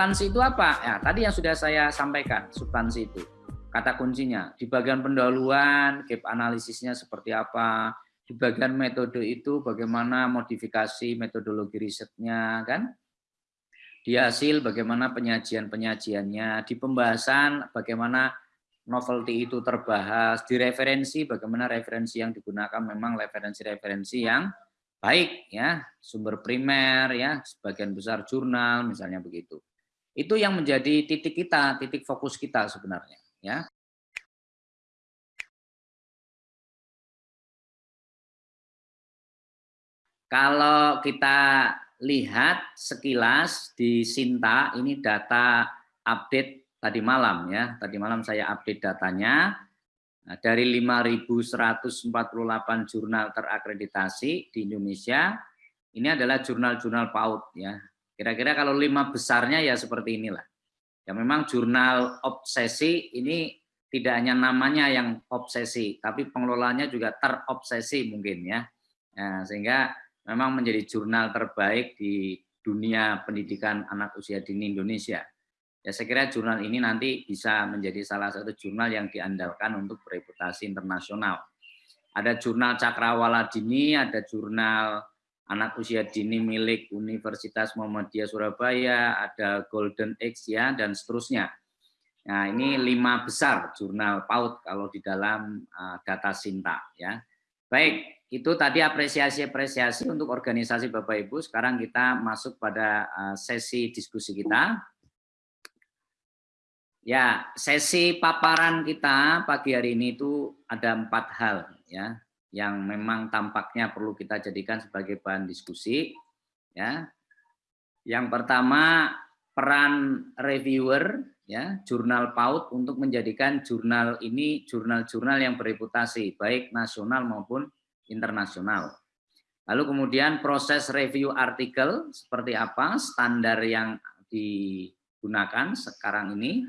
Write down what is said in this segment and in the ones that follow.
substansi itu apa? Ya, tadi yang sudah saya sampaikan, substansi itu. Kata kuncinya, di bagian pendahuluan, gap analisisnya seperti apa, di bagian metode itu bagaimana modifikasi metodologi risetnya, kan? Di hasil bagaimana penyajian-penyajiannya, di pembahasan bagaimana novelty itu terbahas, di referensi bagaimana referensi yang digunakan memang referensi-referensi yang baik ya sumber primer ya sebagian besar jurnal misalnya begitu itu yang menjadi titik kita titik fokus kita sebenarnya ya. Kalau kita lihat sekilas di Sinta ini data update tadi malam ya. Tadi malam saya update datanya. Nah, dari 5.148 jurnal terakreditasi di Indonesia, ini adalah jurnal-jurnal PAUD ya. Kira-kira kalau lima besarnya ya seperti inilah. Ya memang jurnal obsesi ini tidak hanya namanya yang obsesi, tapi pengelolanya juga terobsesi mungkin ya. ya sehingga memang menjadi jurnal terbaik di dunia pendidikan anak usia dini Indonesia. Ya saya kira jurnal ini nanti bisa menjadi salah satu jurnal yang diandalkan untuk bereputasi internasional. Ada jurnal Cakrawala Dini, ada jurnal anak usia dini milik Universitas Muhammadiyah Surabaya, ada Golden X ya dan seterusnya. Nah ini lima besar jurnal PAUD kalau di dalam uh, data Sinta ya. Baik, itu tadi apresiasi-apresiasi untuk organisasi Bapak Ibu. Sekarang kita masuk pada uh, sesi diskusi kita. Ya, sesi paparan kita pagi hari ini itu ada empat hal ya, yang memang tampaknya perlu kita jadikan sebagai bahan diskusi. Ya, yang pertama peran reviewer ya, jurnal PAUD untuk menjadikan jurnal ini jurnal-jurnal yang bereputasi baik nasional maupun internasional. Lalu kemudian proses review artikel seperti apa, standar yang digunakan sekarang ini,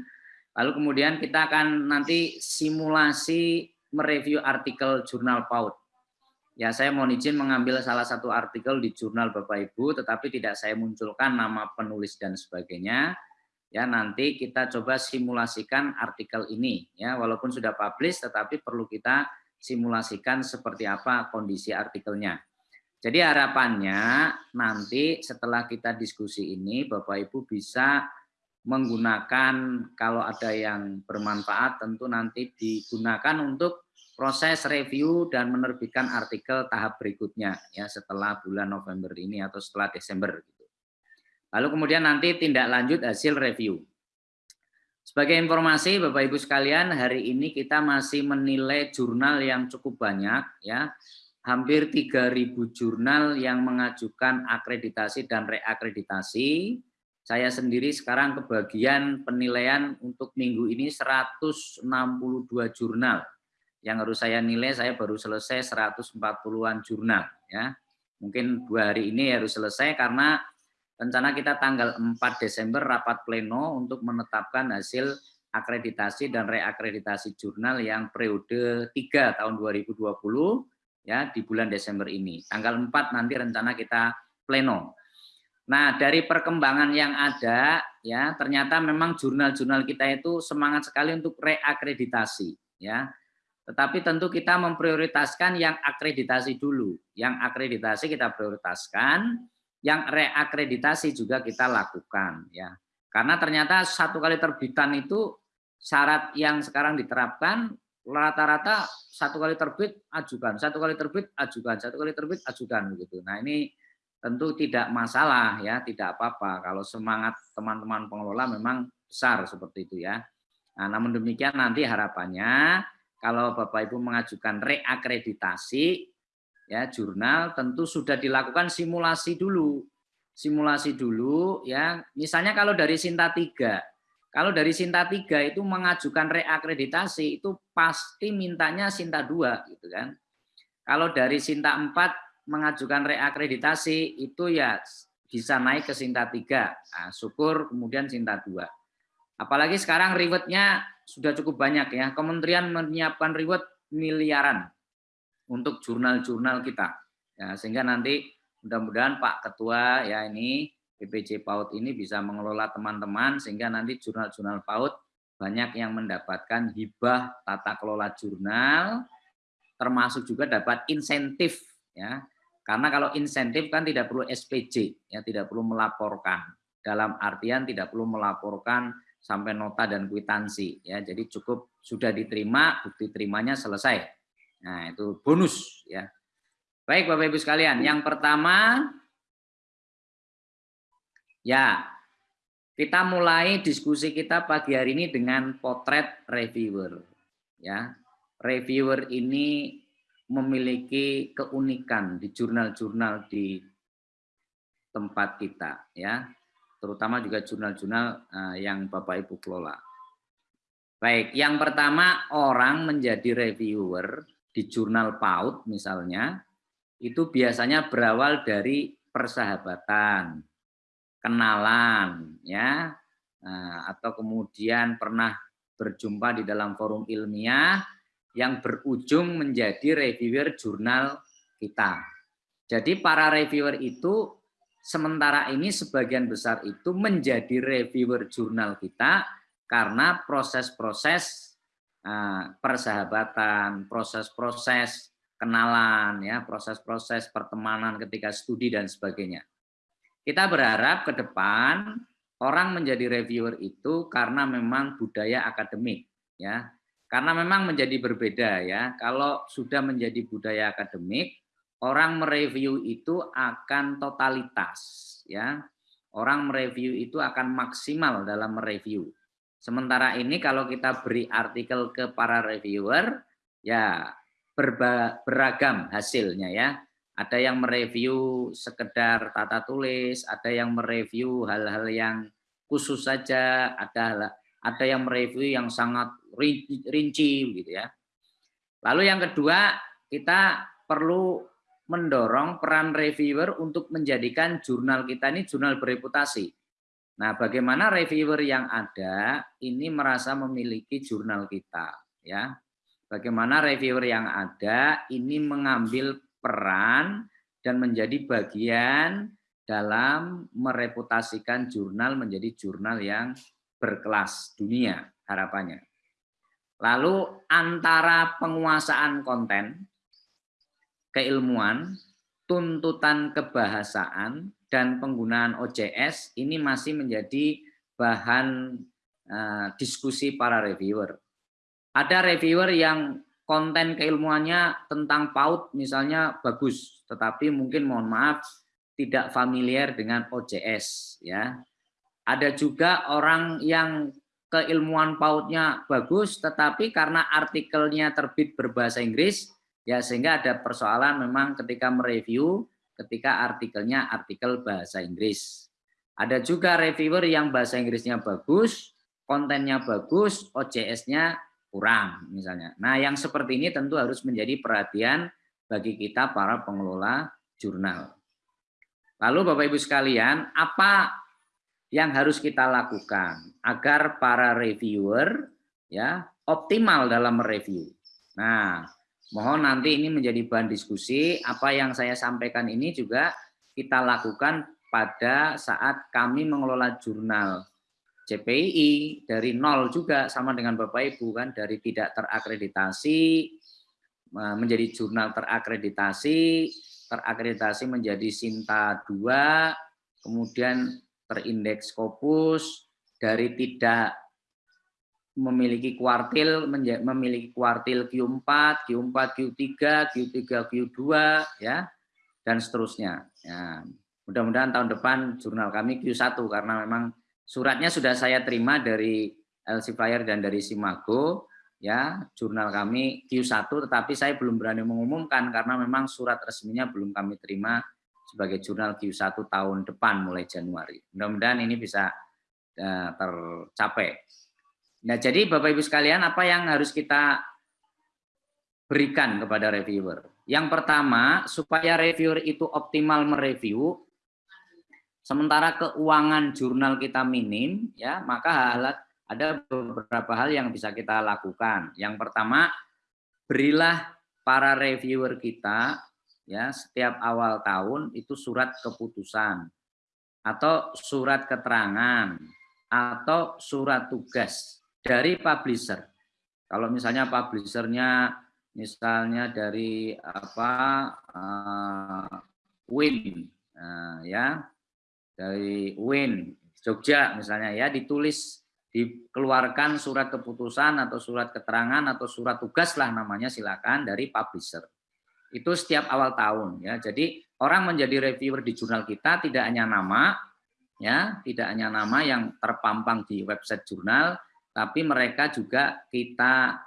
Lalu kemudian kita akan nanti simulasi mereview artikel jurnal PAUD. Ya, saya mohon izin mengambil salah satu artikel di jurnal Bapak Ibu, tetapi tidak saya munculkan nama penulis dan sebagainya. Ya, nanti kita coba simulasikan artikel ini. Ya, walaupun sudah publish, tetapi perlu kita simulasikan seperti apa kondisi artikelnya. Jadi harapannya nanti setelah kita diskusi ini, Bapak Ibu bisa menggunakan kalau ada yang bermanfaat tentu nanti digunakan untuk proses review dan menerbitkan artikel tahap berikutnya ya setelah bulan November ini atau setelah Desember gitu. Lalu kemudian nanti tindak lanjut hasil review. Sebagai informasi Bapak Ibu sekalian, hari ini kita masih menilai jurnal yang cukup banyak ya. Hampir 3000 jurnal yang mengajukan akreditasi dan reakreditasi saya sendiri sekarang kebagian penilaian untuk minggu ini 162 jurnal. Yang harus saya nilai, saya baru selesai 140-an jurnal. ya. Mungkin dua hari ini harus selesai karena rencana kita tanggal 4 Desember rapat pleno untuk menetapkan hasil akreditasi dan reakreditasi jurnal yang periode 3 tahun 2020 ya di bulan Desember ini. Tanggal 4 nanti rencana kita pleno. Nah, dari perkembangan yang ada, ya ternyata memang jurnal-jurnal kita itu semangat sekali untuk reakreditasi, ya. Tetapi tentu kita memprioritaskan yang akreditasi dulu. Yang akreditasi kita prioritaskan, yang reakreditasi juga kita lakukan, ya. Karena ternyata satu kali terbitan itu syarat yang sekarang diterapkan rata-rata satu kali terbit ajukan, satu kali terbit ajukan, satu kali terbit ajukan begitu. Nah ini tentu tidak masalah ya, tidak apa-apa kalau semangat teman-teman pengelola memang besar seperti itu ya. Nah, namun demikian nanti harapannya kalau Bapak Ibu mengajukan reakreditasi ya jurnal tentu sudah dilakukan simulasi dulu. Simulasi dulu ya. Misalnya kalau dari Sinta 3 kalau dari Sinta 3 itu mengajukan reakreditasi itu pasti mintanya Sinta 2 gitu kan. Kalau dari Sinta 4 mengajukan reakreditasi itu ya bisa naik ke Sinta 3. Nah, syukur kemudian Sinta 2. Apalagi sekarang rewardnya sudah cukup banyak ya. Kementerian menyiapkan reward miliaran untuk jurnal-jurnal kita. Ya, sehingga nanti mudah-mudahan Pak Ketua ya ini PPJ PAUD ini bisa mengelola teman-teman sehingga nanti jurnal-jurnal PAUD banyak yang mendapatkan hibah tata kelola jurnal termasuk juga dapat insentif ya. Karena kalau insentif kan tidak perlu SPJ ya, tidak perlu melaporkan. Dalam artian tidak perlu melaporkan sampai nota dan kwitansi ya. Jadi cukup sudah diterima, bukti terimanya selesai. Nah, itu bonus ya. Baik Bapak Ibu sekalian, yang pertama Ya, kita mulai diskusi kita pagi hari ini dengan potret reviewer. Ya, reviewer ini memiliki keunikan di jurnal-jurnal di tempat kita, ya, terutama juga jurnal-jurnal uh, yang Bapak Ibu kelola. Baik, yang pertama orang menjadi reviewer di jurnal PAUD misalnya, itu biasanya berawal dari persahabatan, kenalan ya nah, atau kemudian pernah berjumpa di dalam forum ilmiah yang berujung menjadi reviewer jurnal kita. Jadi para reviewer itu sementara ini sebagian besar itu menjadi reviewer jurnal kita karena proses-proses uh, persahabatan, proses-proses kenalan, ya, proses-proses pertemanan ketika studi dan sebagainya. Kita berharap ke depan orang menjadi reviewer itu karena memang budaya akademik ya. Karena memang menjadi berbeda ya. Kalau sudah menjadi budaya akademik, orang mereview itu akan totalitas ya. Orang mereview itu akan maksimal dalam mereview. Sementara ini kalau kita beri artikel ke para reviewer ya beragam hasilnya ya ada yang mereview sekedar tata tulis, ada yang mereview hal-hal yang khusus saja, ada ada yang mereview yang sangat rinci gitu ya. Lalu yang kedua, kita perlu mendorong peran reviewer untuk menjadikan jurnal kita ini jurnal bereputasi. Nah, bagaimana reviewer yang ada ini merasa memiliki jurnal kita ya. Bagaimana reviewer yang ada ini mengambil peran dan menjadi bagian dalam mereputasikan jurnal menjadi jurnal yang berkelas dunia harapannya. Lalu antara penguasaan konten, keilmuan, tuntutan kebahasaan, dan penggunaan OJS ini masih menjadi bahan uh, diskusi para reviewer. Ada reviewer yang konten keilmuannya tentang PAUD misalnya bagus, tetapi mungkin mohon maaf tidak familiar dengan OJS ya. Ada juga orang yang keilmuan PAUDnya bagus, tetapi karena artikelnya terbit berbahasa Inggris, ya sehingga ada persoalan memang ketika mereview, ketika artikelnya artikel bahasa Inggris. Ada juga reviewer yang bahasa Inggrisnya bagus, kontennya bagus, OJS-nya kurang misalnya. Nah, yang seperti ini tentu harus menjadi perhatian bagi kita para pengelola jurnal. Lalu Bapak Ibu sekalian, apa yang harus kita lakukan agar para reviewer ya optimal dalam mereview. Nah, mohon nanti ini menjadi bahan diskusi. Apa yang saya sampaikan ini juga kita lakukan pada saat kami mengelola jurnal CPI dari nol juga sama dengan Bapak Ibu kan dari tidak terakreditasi menjadi jurnal terakreditasi, terakreditasi menjadi Sinta 2, kemudian terindeks Scopus dari tidak memiliki kuartil memiliki kuartil Q4, Q4, Q3, Q3, Q2 ya dan seterusnya. Ya, mudah-mudahan tahun depan jurnal kami Q1 karena memang Suratnya sudah saya terima dari Flyer dan dari Simago, ya jurnal kami Q1, tetapi saya belum berani mengumumkan karena memang surat resminya belum kami terima sebagai jurnal Q1 tahun depan mulai Januari. Mudah-mudahan ini bisa uh, tercapai. Nah, jadi Bapak Ibu sekalian, apa yang harus kita berikan kepada reviewer? Yang pertama, supaya reviewer itu optimal mereview, Sementara keuangan jurnal kita minim, ya maka hal, ada beberapa hal yang bisa kita lakukan. Yang pertama, berilah para reviewer kita ya setiap awal tahun itu surat keputusan. atau surat keterangan atau surat tugas dari publisher. Kalau misalnya publishernya misalnya dari apa uh, Win uh, ya dari Win Jogja misalnya ya ditulis dikeluarkan surat keputusan atau surat keterangan atau surat tugas lah namanya silakan dari publisher. Itu setiap awal tahun ya. Jadi orang menjadi reviewer di jurnal kita tidak hanya nama ya, tidak hanya nama yang terpampang di website jurnal, tapi mereka juga kita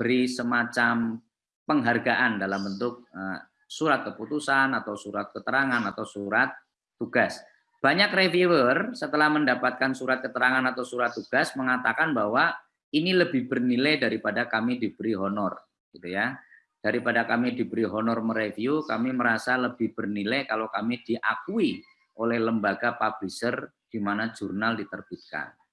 beri semacam penghargaan dalam bentuk eh, surat keputusan atau surat keterangan atau surat tugas. Banyak reviewer setelah mendapatkan surat keterangan atau surat tugas mengatakan bahwa ini lebih bernilai daripada kami diberi honor, gitu ya. Daripada kami diberi honor mereview, kami merasa lebih bernilai kalau kami diakui oleh lembaga publisher di mana jurnal diterbitkan.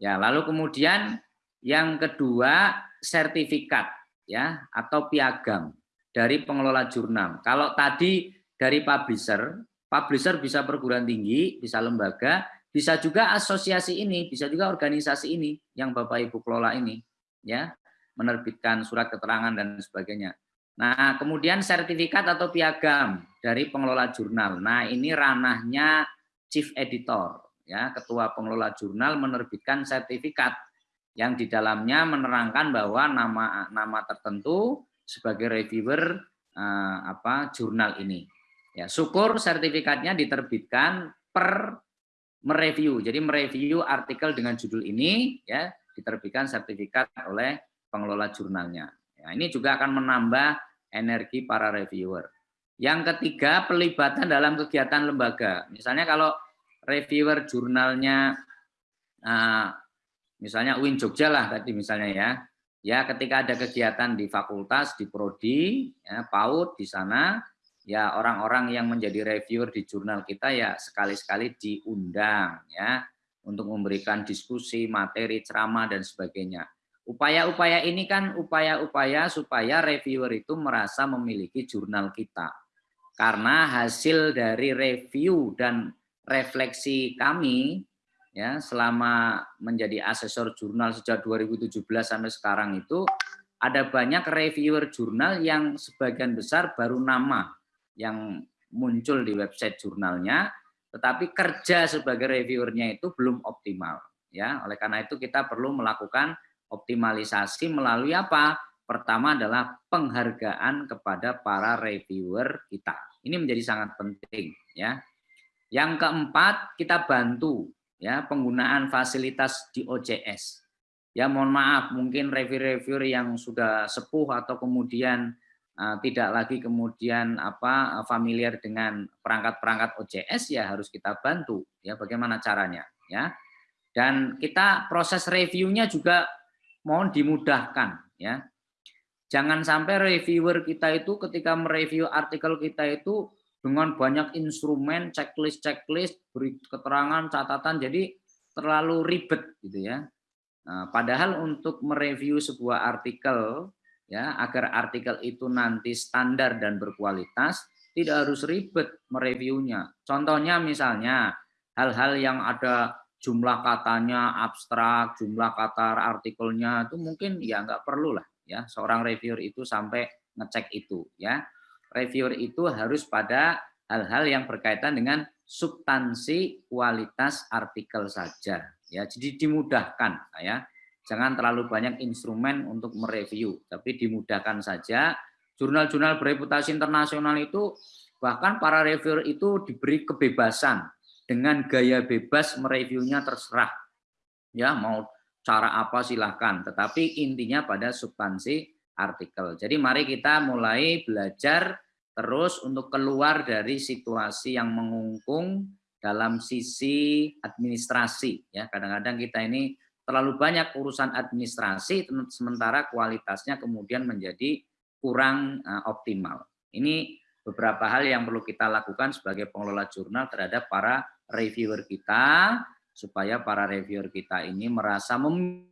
Ya, lalu kemudian yang kedua sertifikat ya atau piagam dari pengelola jurnal. Kalau tadi dari publisher publisher bisa perguruan tinggi, bisa lembaga, bisa juga asosiasi ini, bisa juga organisasi ini yang Bapak Ibu kelola ini, ya, menerbitkan surat keterangan dan sebagainya. Nah, kemudian sertifikat atau piagam dari pengelola jurnal. Nah, ini ranahnya chief editor, ya, ketua pengelola jurnal menerbitkan sertifikat yang di dalamnya menerangkan bahwa nama nama tertentu sebagai reviewer eh, apa jurnal ini. Ya, syukur sertifikatnya diterbitkan per mereview. Jadi mereview artikel dengan judul ini ya diterbitkan sertifikat oleh pengelola jurnalnya. Ya, ini juga akan menambah energi para reviewer. Yang ketiga, pelibatan dalam kegiatan lembaga. Misalnya kalau reviewer jurnalnya uh, misalnya UIN Jogja lah tadi misalnya ya. Ya, ketika ada kegiatan di fakultas, di prodi, ya, PAUD di sana, ya orang-orang yang menjadi reviewer di jurnal kita ya sekali-sekali diundang ya untuk memberikan diskusi, materi, ceramah dan sebagainya. Upaya-upaya ini kan upaya-upaya supaya reviewer itu merasa memiliki jurnal kita. Karena hasil dari review dan refleksi kami ya selama menjadi asesor jurnal sejak 2017 sampai sekarang itu ada banyak reviewer jurnal yang sebagian besar baru nama yang muncul di website jurnalnya, tetapi kerja sebagai reviewernya itu belum optimal. Ya, oleh karena itu kita perlu melakukan optimalisasi melalui apa? Pertama adalah penghargaan kepada para reviewer kita. Ini menjadi sangat penting, ya. Yang keempat, kita bantu ya penggunaan fasilitas di OCS. Ya, mohon maaf, mungkin reviewer-reviewer yang sudah sepuh atau kemudian Eh, tidak lagi kemudian apa familiar dengan perangkat-perangkat OCS ya harus kita bantu ya bagaimana caranya ya dan kita proses reviewnya juga mohon dimudahkan ya jangan sampai reviewer kita itu ketika mereview artikel kita itu dengan banyak instrumen checklist checklist beri keterangan catatan jadi terlalu ribet gitu ya nah, padahal untuk mereview sebuah artikel ya agar artikel itu nanti standar dan berkualitas tidak harus ribet mereviewnya. Contohnya misalnya hal-hal yang ada jumlah katanya abstrak, jumlah kata artikelnya itu mungkin ya nggak perlu lah ya seorang reviewer itu sampai ngecek itu ya. Reviewer itu harus pada hal-hal yang berkaitan dengan substansi kualitas artikel saja ya. Jadi dimudahkan ya Jangan terlalu banyak instrumen untuk mereview, tapi dimudahkan saja. Jurnal-jurnal bereputasi internasional itu bahkan para reviewer itu diberi kebebasan dengan gaya bebas mereviewnya terserah. Ya, mau cara apa silahkan, tetapi intinya pada substansi artikel. Jadi mari kita mulai belajar terus untuk keluar dari situasi yang mengungkung dalam sisi administrasi ya kadang-kadang kita ini terlalu banyak urusan administrasi sementara kualitasnya kemudian menjadi kurang uh, optimal. Ini beberapa hal yang perlu kita lakukan sebagai pengelola jurnal terhadap para reviewer kita supaya para reviewer kita ini merasa mem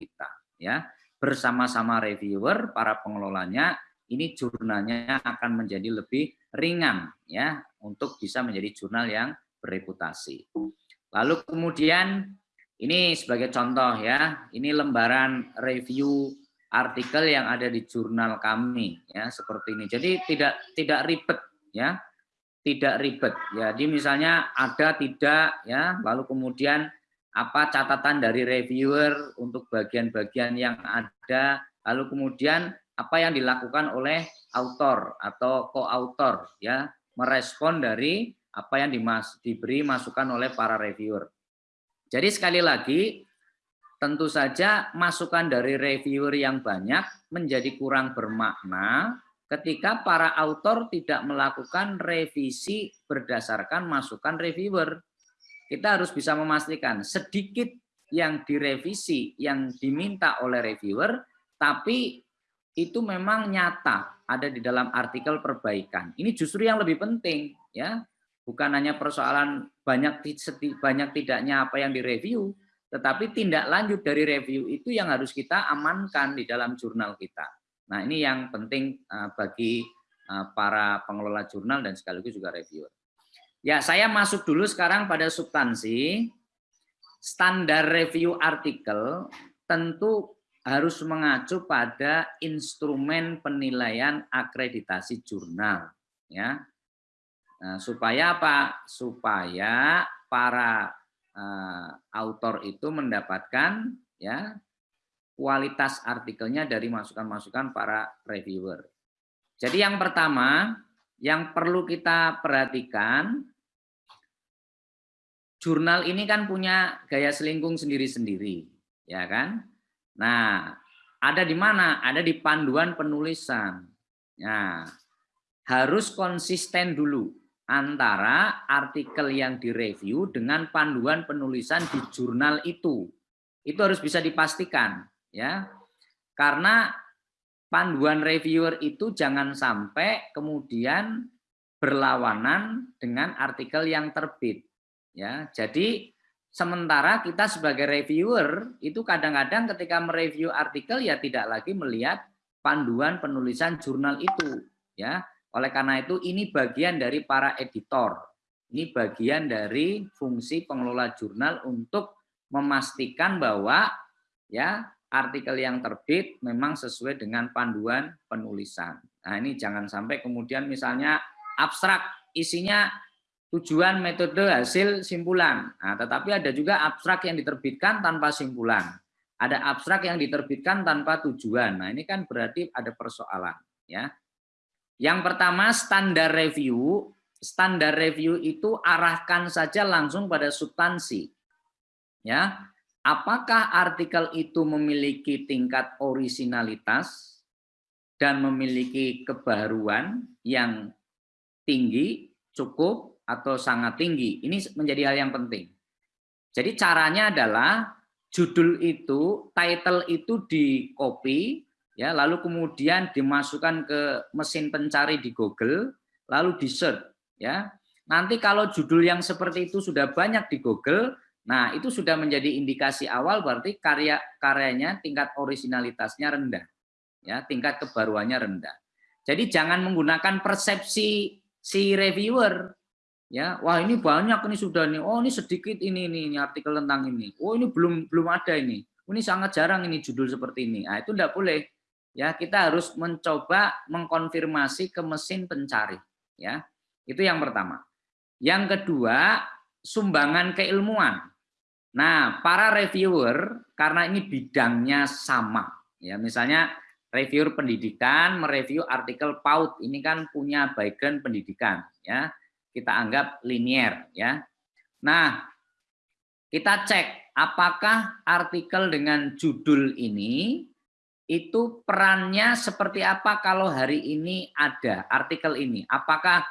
kita ya bersama-sama reviewer para pengelolanya ini jurnalnya akan menjadi lebih ringan ya untuk bisa menjadi jurnal yang bereputasi. Lalu kemudian ini sebagai contoh ya, ini lembaran review artikel yang ada di jurnal kami ya seperti ini. Jadi tidak tidak ribet ya. Tidak ribet. Jadi misalnya ada tidak ya, lalu kemudian apa catatan dari reviewer untuk bagian-bagian yang ada, lalu kemudian apa yang dilakukan oleh autor atau co-autor ya, merespon dari apa yang dimas diberi masukan oleh para reviewer. Jadi sekali lagi tentu saja masukan dari reviewer yang banyak menjadi kurang bermakna ketika para autor tidak melakukan revisi berdasarkan masukan reviewer. Kita harus bisa memastikan sedikit yang direvisi, yang diminta oleh reviewer, tapi itu memang nyata ada di dalam artikel perbaikan. Ini justru yang lebih penting, ya, bukan hanya persoalan banyak banyak tidaknya apa yang direview, tetapi tindak lanjut dari review itu yang harus kita amankan di dalam jurnal kita. Nah ini yang penting eh, bagi eh, para pengelola jurnal dan sekaligus juga reviewer. Ya saya masuk dulu sekarang pada substansi. Standar review artikel tentu harus mengacu pada instrumen penilaian akreditasi jurnal. ya. Nah, supaya apa? Supaya para uh, autor itu mendapatkan ya kualitas artikelnya dari masukan-masukan para reviewer. Jadi yang pertama yang perlu kita perhatikan jurnal ini kan punya gaya selingkung sendiri-sendiri, ya kan? Nah, ada di mana? Ada di panduan penulisan. Nah, harus konsisten dulu antara artikel yang direview dengan panduan penulisan di jurnal itu. Itu harus bisa dipastikan ya. Karena panduan reviewer itu jangan sampai kemudian berlawanan dengan artikel yang terbit ya. Jadi sementara kita sebagai reviewer itu kadang-kadang ketika mereview artikel ya tidak lagi melihat panduan penulisan jurnal itu ya oleh karena itu ini bagian dari para editor. Ini bagian dari fungsi pengelola jurnal untuk memastikan bahwa ya artikel yang terbit memang sesuai dengan panduan penulisan. Nah, ini jangan sampai kemudian misalnya abstrak isinya tujuan, metode, hasil, simpulan. Nah, tetapi ada juga abstrak yang diterbitkan tanpa simpulan. Ada abstrak yang diterbitkan tanpa tujuan. Nah, ini kan berarti ada persoalan, ya. Yang pertama standar review, standar review itu arahkan saja langsung pada substansi. Ya, apakah artikel itu memiliki tingkat orisinalitas dan memiliki kebaruan yang tinggi, cukup atau sangat tinggi. Ini menjadi hal yang penting. Jadi caranya adalah judul itu, title itu di copy, ya lalu kemudian dimasukkan ke mesin pencari di Google lalu di search ya nanti kalau judul yang seperti itu sudah banyak di Google nah itu sudah menjadi indikasi awal berarti karya karyanya tingkat originalitasnya rendah ya tingkat kebaruannya rendah jadi jangan menggunakan persepsi si reviewer ya wah ini banyak ini sudah nih. Oh ini sedikit ini ini, ini artikel tentang ini. Oh ini belum belum ada ini. Ini sangat jarang ini judul seperti ini. Nah itu tidak boleh. Ya kita harus mencoba mengkonfirmasi ke mesin pencari. Ya itu yang pertama. Yang kedua sumbangan keilmuan. Nah para reviewer karena ini bidangnya sama. Ya misalnya reviewer pendidikan mereview artikel PAUD. Ini kan punya background pendidikan. Ya kita anggap linier ya nah kita cek apakah artikel dengan judul ini itu perannya seperti apa kalau hari ini ada artikel ini? Apakah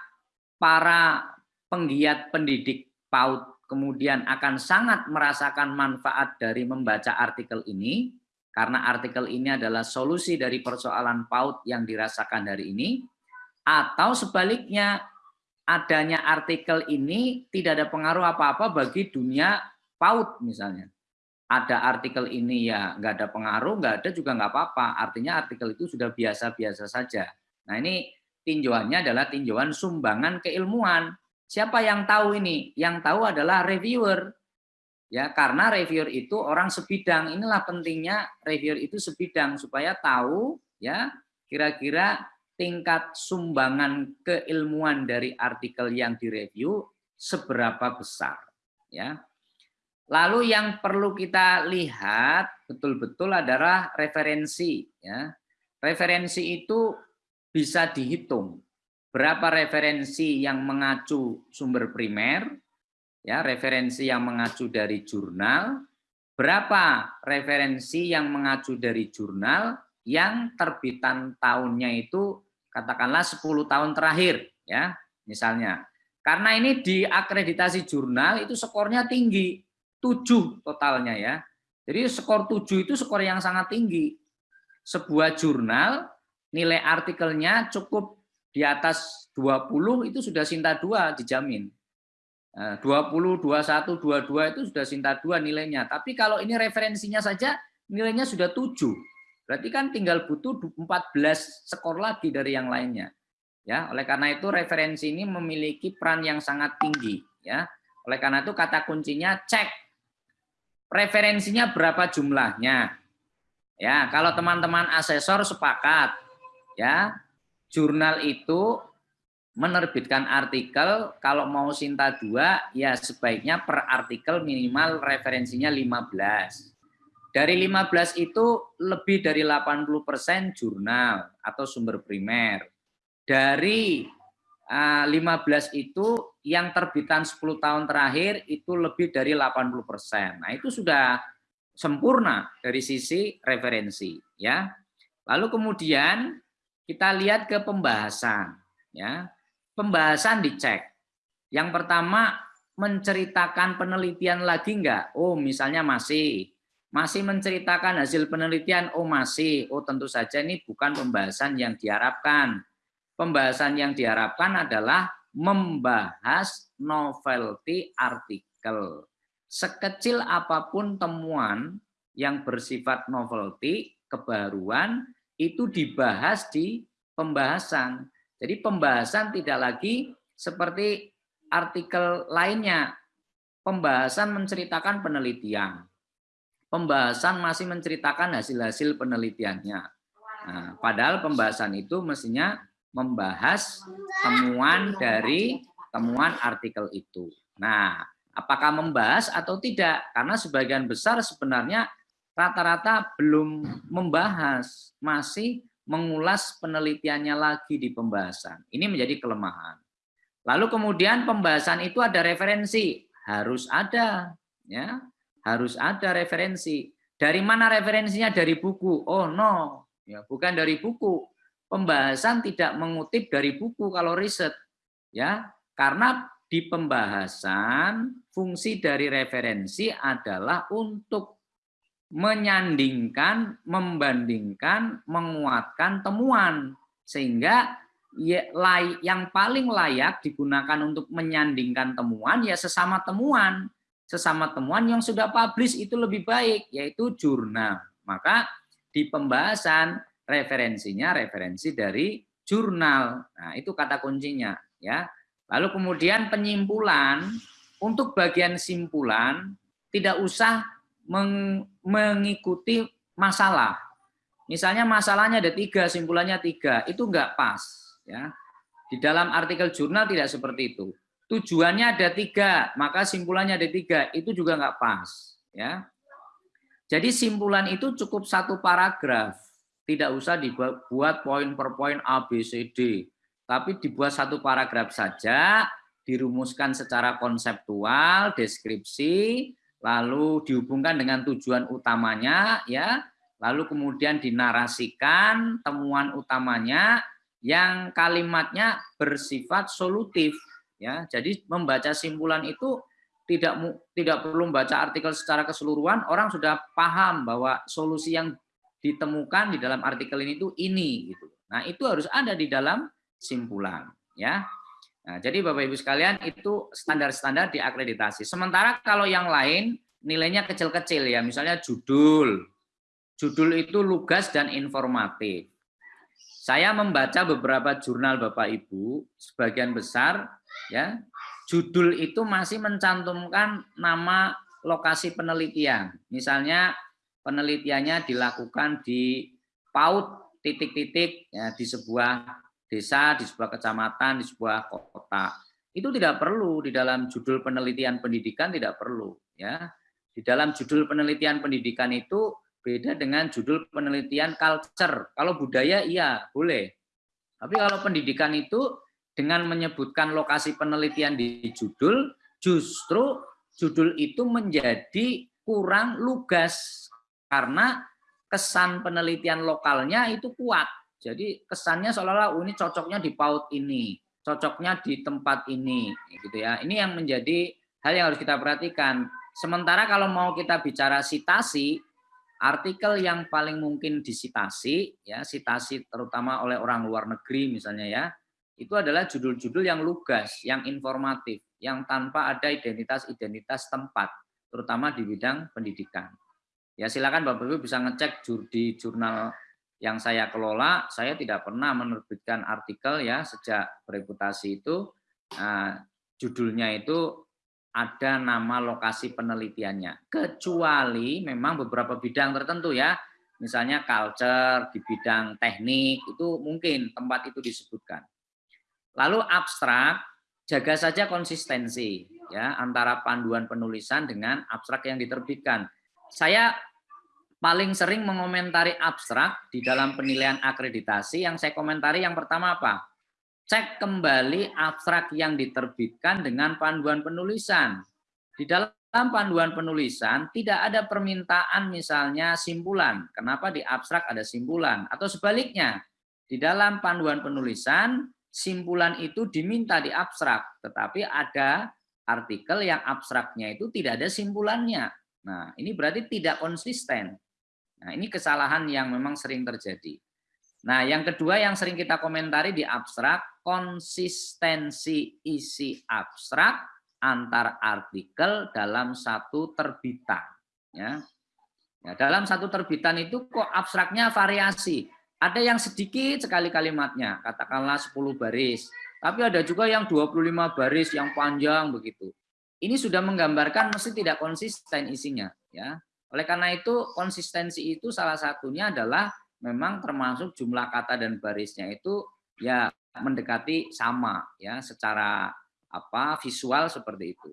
para penggiat pendidik PAUD kemudian akan sangat merasakan manfaat dari membaca artikel ini? Karena artikel ini adalah solusi dari persoalan PAUD yang dirasakan hari ini. Atau sebaliknya, adanya artikel ini tidak ada pengaruh apa-apa bagi dunia PAUD misalnya ada artikel ini ya nggak ada pengaruh, nggak ada juga nggak apa-apa. Artinya artikel itu sudah biasa-biasa saja. Nah ini tinjauannya adalah tinjauan sumbangan keilmuan. Siapa yang tahu ini? Yang tahu adalah reviewer. Ya, karena reviewer itu orang sebidang. Inilah pentingnya reviewer itu sebidang supaya tahu ya kira-kira tingkat sumbangan keilmuan dari artikel yang direview seberapa besar ya. Lalu yang perlu kita lihat betul-betul adalah referensi ya. Referensi itu bisa dihitung berapa referensi yang mengacu sumber primer, ya referensi yang mengacu dari jurnal, berapa referensi yang mengacu dari jurnal yang terbitan tahunnya itu katakanlah 10 tahun terakhir, ya misalnya. Karena ini di akreditasi jurnal itu skornya tinggi, 7 totalnya ya. Jadi skor 7 itu skor yang sangat tinggi. Sebuah jurnal nilai artikelnya cukup di atas 20 itu sudah Sinta 2 dijamin. 20, 21, 22 itu sudah Sinta 2 nilainya. Tapi kalau ini referensinya saja nilainya sudah 7. Berarti kan tinggal butuh 14 skor lagi dari yang lainnya. Ya, oleh karena itu referensi ini memiliki peran yang sangat tinggi, ya. Oleh karena itu kata kuncinya cek referensinya berapa jumlahnya. Ya, kalau teman-teman asesor sepakat, ya, jurnal itu menerbitkan artikel kalau mau Sinta 2 ya sebaiknya per artikel minimal referensinya 15. Dari 15 itu lebih dari 80% jurnal atau sumber primer. Dari 15 ah, itu yang terbitan 10 tahun terakhir itu lebih dari 80%. Nah, itu sudah sempurna dari sisi referensi ya. Lalu kemudian kita lihat ke pembahasan. Ya, Pembahasan dicek. Yang pertama, menceritakan penelitian lagi enggak? Oh, misalnya masih. Masih menceritakan hasil penelitian? Oh, masih. Oh, tentu saja ini bukan pembahasan yang diharapkan. Pembahasan yang diharapkan adalah membahas novelty artikel. Sekecil apa pun temuan yang bersifat novelty, kebaruan, itu dibahas di pembahasan. Jadi pembahasan tidak lagi seperti artikel lainnya. Pembahasan menceritakan penelitian. Pembahasan masih menceritakan hasil-hasil penelitiannya. Nah, padahal pembahasan itu mestinya membahas temuan dari temuan artikel itu. Nah, apakah membahas atau tidak? Karena sebagian besar sebenarnya rata-rata belum membahas, masih mengulas penelitiannya lagi di pembahasan. Ini menjadi kelemahan. Lalu kemudian pembahasan itu ada referensi, harus ada, ya, harus ada referensi. Dari mana referensinya? Dari buku. Oh no, ya bukan dari buku. Pembahasan tidak mengutip dari buku kalau riset, ya, karena di pembahasan fungsi dari referensi adalah untuk menyandingkan, membandingkan, menguatkan temuan. Sehingga ya, yang paling layak digunakan untuk menyandingkan temuan ya sesama temuan. Sesama temuan yang sudah publish itu lebih baik, yaitu jurnal. Maka di pembahasan referensinya referensi dari jurnal. Nah, itu kata kuncinya ya. Lalu kemudian penyimpulan untuk bagian simpulan tidak usah mengikuti masalah. Misalnya masalahnya ada tiga, simpulannya tiga, itu enggak pas. ya. Di dalam artikel jurnal tidak seperti itu. Tujuannya ada tiga, maka simpulannya ada tiga, itu juga enggak pas. ya. Jadi simpulan itu cukup satu paragraf, tidak usah dibuat poin per poin A, B, C, D, tapi dibuat satu paragraf saja, dirumuskan secara konseptual, deskripsi, lalu dihubungkan dengan tujuan utamanya ya lalu kemudian dinarasikan temuan utamanya yang kalimatnya bersifat solutif ya jadi membaca simpulan itu tidak tidak perlu membaca artikel secara keseluruhan orang sudah paham bahwa solusi yang ditemukan di dalam artikel ini itu ini gitu nah itu harus ada di dalam simpulan ya Nah, jadi Bapak Ibu sekalian itu standar-standar diakreditasi. Sementara kalau yang lain nilainya kecil-kecil ya, misalnya judul. Judul itu lugas dan informatif. Saya membaca beberapa jurnal Bapak Ibu, sebagian besar ya, judul itu masih mencantumkan nama lokasi penelitian. Misalnya penelitiannya dilakukan di PAUD titik-titik ya, di sebuah desa, di sebuah kecamatan, di sebuah kota. Itu tidak perlu di dalam judul penelitian pendidikan tidak perlu ya. Di dalam judul penelitian pendidikan itu beda dengan judul penelitian culture. Kalau budaya iya, boleh. Tapi kalau pendidikan itu dengan menyebutkan lokasi penelitian di judul, justru judul itu menjadi kurang lugas karena kesan penelitian lokalnya itu kuat. Jadi kesannya seolah-olah oh, ini cocoknya di paut ini, cocoknya di tempat ini, gitu ya. Ini yang menjadi hal yang harus kita perhatikan. Sementara kalau mau kita bicara sitasi, artikel yang paling mungkin disitasi, ya sitasi terutama oleh orang luar negeri misalnya ya, itu adalah judul-judul yang lugas, yang informatif, yang tanpa ada identitas-identitas tempat, terutama di bidang pendidikan. Ya silakan Bapak Ibu bisa ngecek di jurnal yang saya kelola, saya tidak pernah menerbitkan artikel ya sejak bereputasi itu nah, judulnya itu ada nama lokasi penelitiannya. Kecuali memang beberapa bidang tertentu ya, misalnya culture di bidang teknik itu mungkin tempat itu disebutkan. Lalu abstrak jaga saja konsistensi ya antara panduan penulisan dengan abstrak yang diterbitkan saya paling sering mengomentari abstrak di dalam penilaian akreditasi. Yang saya komentari yang pertama apa? Cek kembali abstrak yang diterbitkan dengan panduan penulisan. Di dalam panduan penulisan tidak ada permintaan misalnya simpulan. Kenapa di abstrak ada simpulan? Atau sebaliknya, di dalam panduan penulisan simpulan itu diminta di abstrak, tetapi ada artikel yang abstraknya itu tidak ada simpulannya. Nah, ini berarti tidak konsisten. Nah, ini kesalahan yang memang sering terjadi. Nah, yang kedua yang sering kita komentari di abstrak, konsistensi isi abstrak antar artikel dalam satu terbitan. Ya. ya dalam satu terbitan itu kok abstraknya variasi. Ada yang sedikit sekali kalimatnya, katakanlah 10 baris. Tapi ada juga yang 25 baris yang panjang begitu. Ini sudah menggambarkan mesti tidak konsisten isinya ya. Oleh karena itu konsistensi itu salah satunya adalah memang termasuk jumlah kata dan barisnya itu ya mendekati sama ya secara apa visual seperti itu.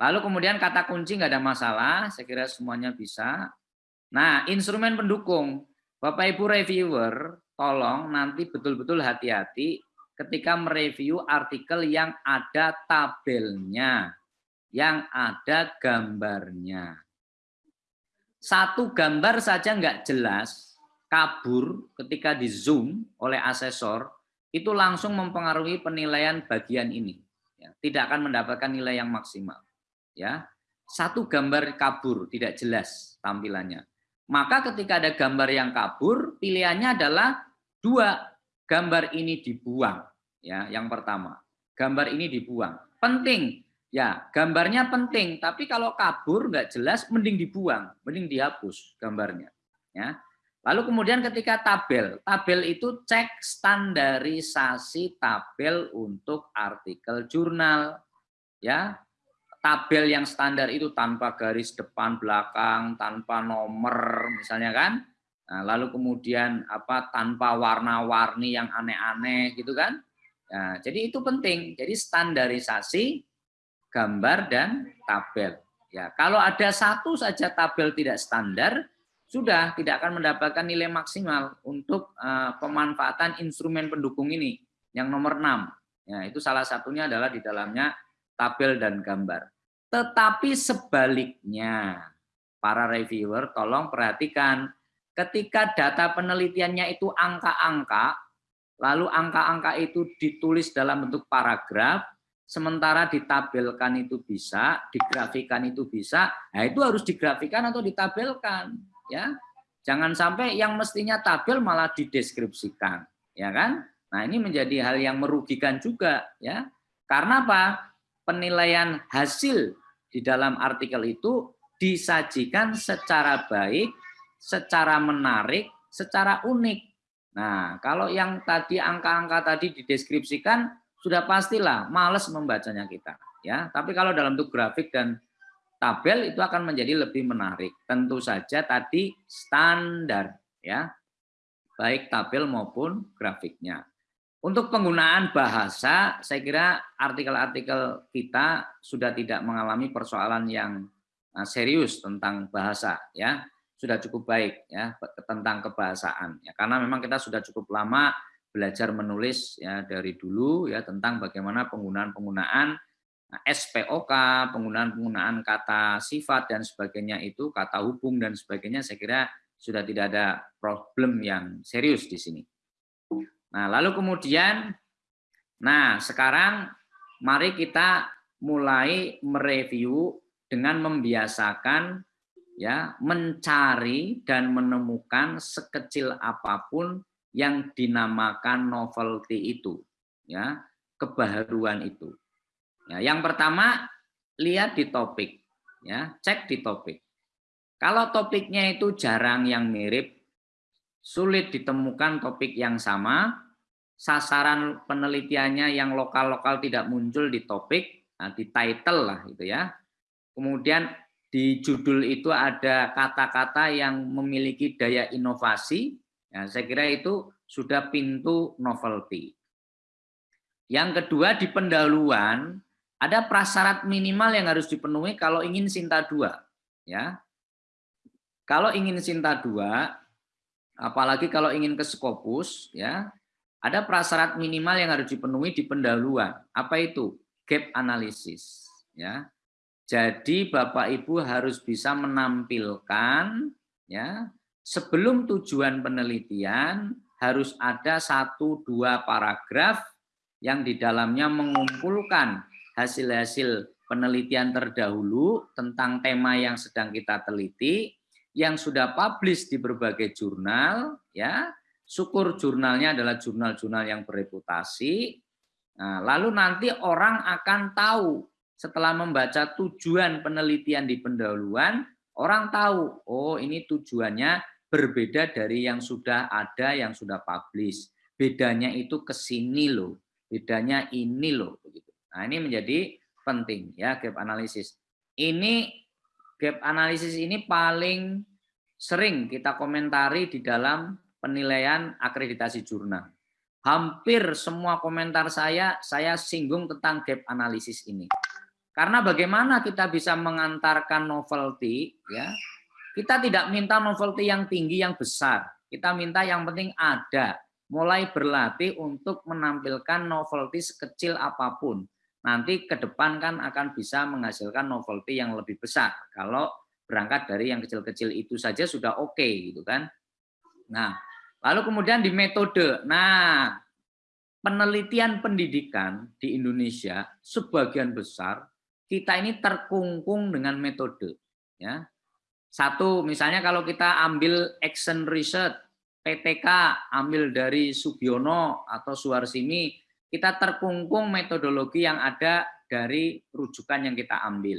Lalu kemudian kata kunci nggak ada masalah saya kira semuanya bisa. Nah instrumen pendukung bapak ibu reviewer tolong nanti betul-betul hati-hati ketika mereview artikel yang ada tabelnya yang ada gambarnya. Satu gambar saja nggak jelas, kabur ketika di zoom oleh asesor, itu langsung mempengaruhi penilaian bagian ini. Ya, tidak akan mendapatkan nilai yang maksimal. Ya, Satu gambar kabur, tidak jelas tampilannya. Maka ketika ada gambar yang kabur, pilihannya adalah dua, gambar ini dibuang. Ya, Yang pertama, gambar ini dibuang. Penting, Ya, gambarnya penting, tapi kalau kabur nggak jelas, mending dibuang, mending dihapus gambarnya. Ya. Lalu kemudian ketika tabel, tabel itu cek standarisasi tabel untuk artikel jurnal. Ya, tabel yang standar itu tanpa garis depan belakang, tanpa nomor, misalnya kan. Nah, lalu kemudian apa tanpa warna-warni yang aneh-aneh gitu kan. Nah, jadi itu penting. Jadi standarisasi gambar dan tabel. Ya, kalau ada satu saja tabel tidak standar, sudah tidak akan mendapatkan nilai maksimal untuk uh, pemanfaatan instrumen pendukung ini. Yang nomor 6. Ya, itu salah satunya adalah di dalamnya tabel dan gambar. Tetapi sebaliknya, para reviewer tolong perhatikan ketika data penelitiannya itu angka-angka, lalu angka-angka itu ditulis dalam bentuk paragraf, sementara ditabelkan itu bisa, digrafikan itu bisa, nah itu harus digrafikan atau ditabelkan, ya. Jangan sampai yang mestinya tabel malah dideskripsikan, ya kan? Nah, ini menjadi hal yang merugikan juga, ya. Karena apa? Penilaian hasil di dalam artikel itu disajikan secara baik, secara menarik, secara unik. Nah, kalau yang tadi angka-angka tadi dideskripsikan sudah pastilah males membacanya kita. ya. Tapi kalau dalam bentuk grafik dan tabel itu akan menjadi lebih menarik. Tentu saja tadi standar ya. Baik tabel maupun grafiknya. Untuk penggunaan bahasa, saya kira artikel-artikel kita sudah tidak mengalami persoalan yang eh, serius tentang bahasa ya sudah cukup baik ya tentang kebahasaan ya karena memang kita sudah cukup lama belajar menulis ya dari dulu ya tentang bagaimana penggunaan-penggunaan nah, SPOK, penggunaan-penggunaan kata sifat dan sebagainya itu, kata hubung dan sebagainya saya kira sudah tidak ada problem yang serius di sini. Nah, lalu kemudian nah sekarang mari kita mulai mereview dengan membiasakan ya mencari dan menemukan sekecil apa pun yang dinamakan novelty itu ya kebaharuan itu. Ya yang pertama lihat di topik ya cek di topik. Kalau topiknya itu jarang yang mirip sulit ditemukan topik yang sama sasaran penelitiannya yang lokal-lokal tidak muncul di topik nah, di title lah itu ya kemudian di judul itu ada kata-kata yang memiliki daya inovasi, ya, saya kira itu sudah pintu novelty. Yang kedua di pendahuluan ada prasyarat minimal yang harus dipenuhi kalau ingin Sinta 2. Ya. Kalau ingin Sinta 2, apalagi kalau ingin ke Skopus, ya, ada prasyarat minimal yang harus dipenuhi di pendahuluan. Apa itu? Gap analysis. Ya. Jadi Bapak Ibu harus bisa menampilkan ya sebelum tujuan penelitian harus ada satu dua paragraf yang di dalamnya mengumpulkan hasil-hasil penelitian terdahulu tentang tema yang sedang kita teliti yang sudah publish di berbagai jurnal ya syukur jurnalnya adalah jurnal-jurnal yang bereputasi nah, lalu nanti orang akan tahu setelah membaca tujuan penelitian di pendahuluan, orang tahu, oh ini tujuannya berbeda dari yang sudah ada, yang sudah publish. Bedanya itu ke sini loh, bedanya ini loh. begitu. Nah ini menjadi penting ya gap analisis. Ini gap analisis ini paling sering kita komentari di dalam penilaian akreditasi jurnal. Hampir semua komentar saya, saya singgung tentang gap analisis ini. Karena bagaimana kita bisa mengantarkan novelty, ya kita tidak minta novelty yang tinggi, yang besar. Kita minta yang penting ada. Mulai berlatih untuk menampilkan novelty sekecil apa pun. Nanti ke depan kan akan bisa menghasilkan novelty yang lebih besar. Kalau berangkat dari yang kecil-kecil itu saja sudah oke okay, gitu kan. Nah, lalu kemudian di metode. Nah, penelitian pendidikan di Indonesia sebagian besar kita ini terkungkung dengan metode. Ya. Satu, misalnya kalau kita ambil action research, PTK ambil dari Subiono atau Suharsimi, kita terkungkung metodologi yang ada dari rujukan yang kita ambil.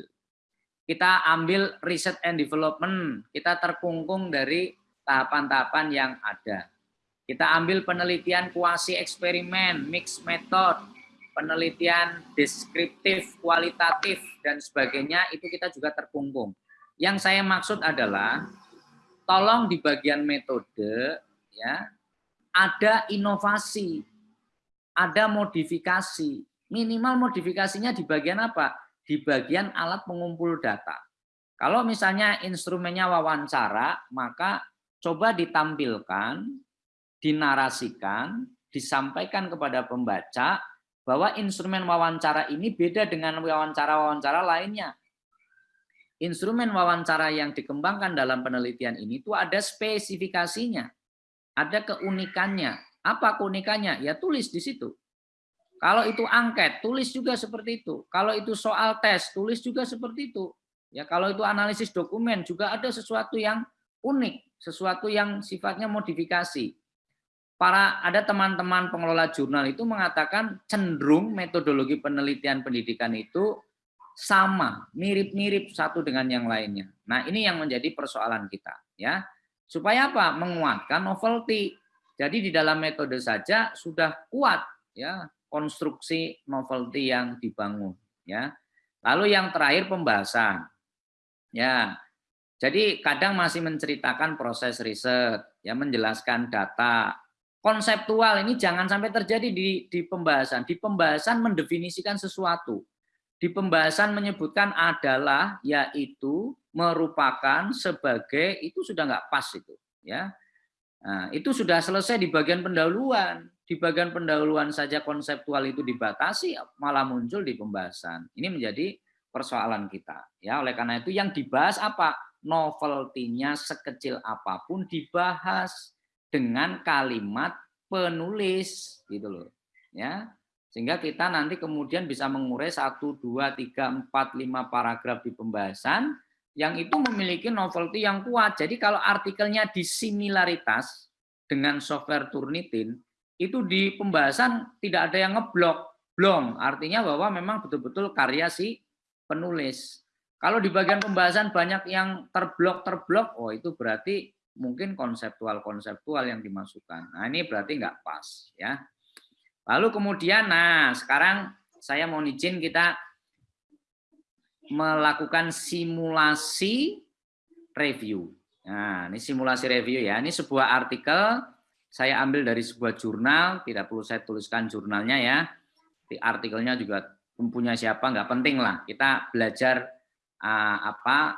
Kita ambil research and development, kita terkungkung dari tahapan-tahapan yang ada. Kita ambil penelitian kuasi eksperimen, mixed method, penelitian deskriptif, kualitatif, dan sebagainya, itu kita juga terkungkung. Yang saya maksud adalah, tolong di bagian metode, ya ada inovasi, ada modifikasi. Minimal modifikasinya di bagian apa? Di bagian alat pengumpul data. Kalau misalnya instrumennya wawancara, maka coba ditampilkan, dinarasikan, disampaikan kepada pembaca bahwa instrumen wawancara ini beda dengan wawancara-wawancara lainnya. Instrumen wawancara yang dikembangkan dalam penelitian ini itu ada spesifikasinya, ada keunikannya. Apa keunikannya? Ya tulis di situ. Kalau itu angket, tulis juga seperti itu. Kalau itu soal tes, tulis juga seperti itu. Ya, kalau itu analisis dokumen juga ada sesuatu yang unik, sesuatu yang sifatnya modifikasi para ada teman-teman pengelola jurnal itu mengatakan cenderung metodologi penelitian pendidikan itu sama, mirip-mirip satu dengan yang lainnya. Nah, ini yang menjadi persoalan kita, ya. Supaya apa? Menguatkan novelty. Jadi di dalam metode saja sudah kuat ya konstruksi novelty yang dibangun, ya. Lalu yang terakhir pembahasan. Ya. Jadi kadang masih menceritakan proses riset, ya menjelaskan data. Konseptual ini jangan sampai terjadi di di pembahasan. Di pembahasan mendefinisikan sesuatu. Di pembahasan menyebutkan adalah yaitu merupakan sebagai itu sudah nggak pas itu, ya. Nah, itu sudah selesai di bagian pendahuluan. Di bagian pendahuluan saja konseptual itu dibatasi, malah muncul di pembahasan. Ini menjadi persoalan kita. Ya, oleh karena itu yang dibahas apa? Novelty-nya sekecil apa pun dibahas dengan kalimat penulis gitu loh. Ya. Sehingga kita nanti kemudian bisa mengurai 1 2 3 4 5 paragraf di pembahasan yang itu memiliki novelty yang kuat. Jadi kalau artikelnya disimilaritas dengan software Turnitin, itu di pembahasan tidak ada yang ngeblok. Belum, artinya bahwa memang betul-betul karya si penulis. Kalau di bagian pembahasan banyak yang terblok-terblok, oh itu berarti mungkin konseptual-konseptual yang dimasukkan. Nah ini berarti nggak pas. ya. Lalu kemudian, nah sekarang saya mau izin kita melakukan simulasi review. Nah, ini simulasi review ya. Ini sebuah artikel saya ambil dari sebuah jurnal, tidak perlu saya tuliskan jurnalnya ya. Di artikelnya juga mempunyai siapa nggak penting lah. Kita belajar uh, apa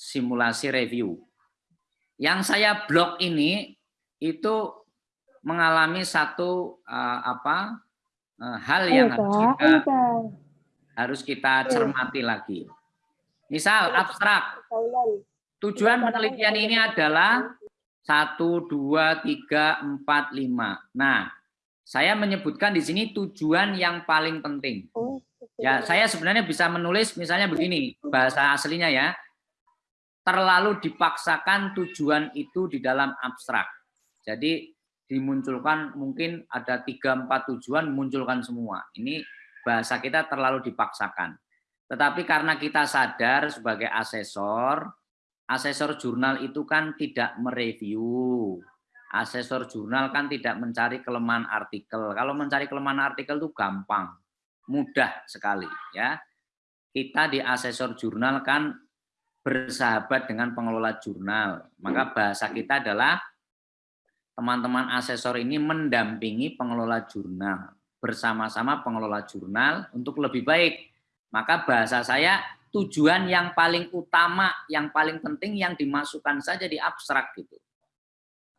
simulasi review. Yang saya blog ini itu mengalami satu uh, apa uh, hal yang harus kita harus kita cermati lagi. Misal abstrak. Tujuan penelitian ini adalah satu, dua, tiga, empat, lima. Nah, saya menyebutkan di sini tujuan yang paling penting. Oh, ya, saya sebenarnya bisa menulis misalnya begini, bahasa aslinya ya. Terlalu dipaksakan tujuan itu di dalam abstrak. Jadi dimunculkan mungkin ada tiga empat tujuan munculkan semua. Ini bahasa kita terlalu dipaksakan. Tetapi karena kita sadar sebagai asesor, asesor jurnal itu kan tidak mereview. Asesor jurnal kan tidak mencari kelemahan artikel. Kalau mencari kelemahan artikel itu gampang, mudah sekali ya. Kita di asesor jurnal kan bersahabat dengan pengelola jurnal. Maka bahasa kita adalah teman-teman asesor ini mendampingi pengelola jurnal bersama-sama pengelola jurnal untuk lebih baik. Maka bahasa saya tujuan yang paling utama, yang paling penting yang dimasukkan saja di abstrak gitu.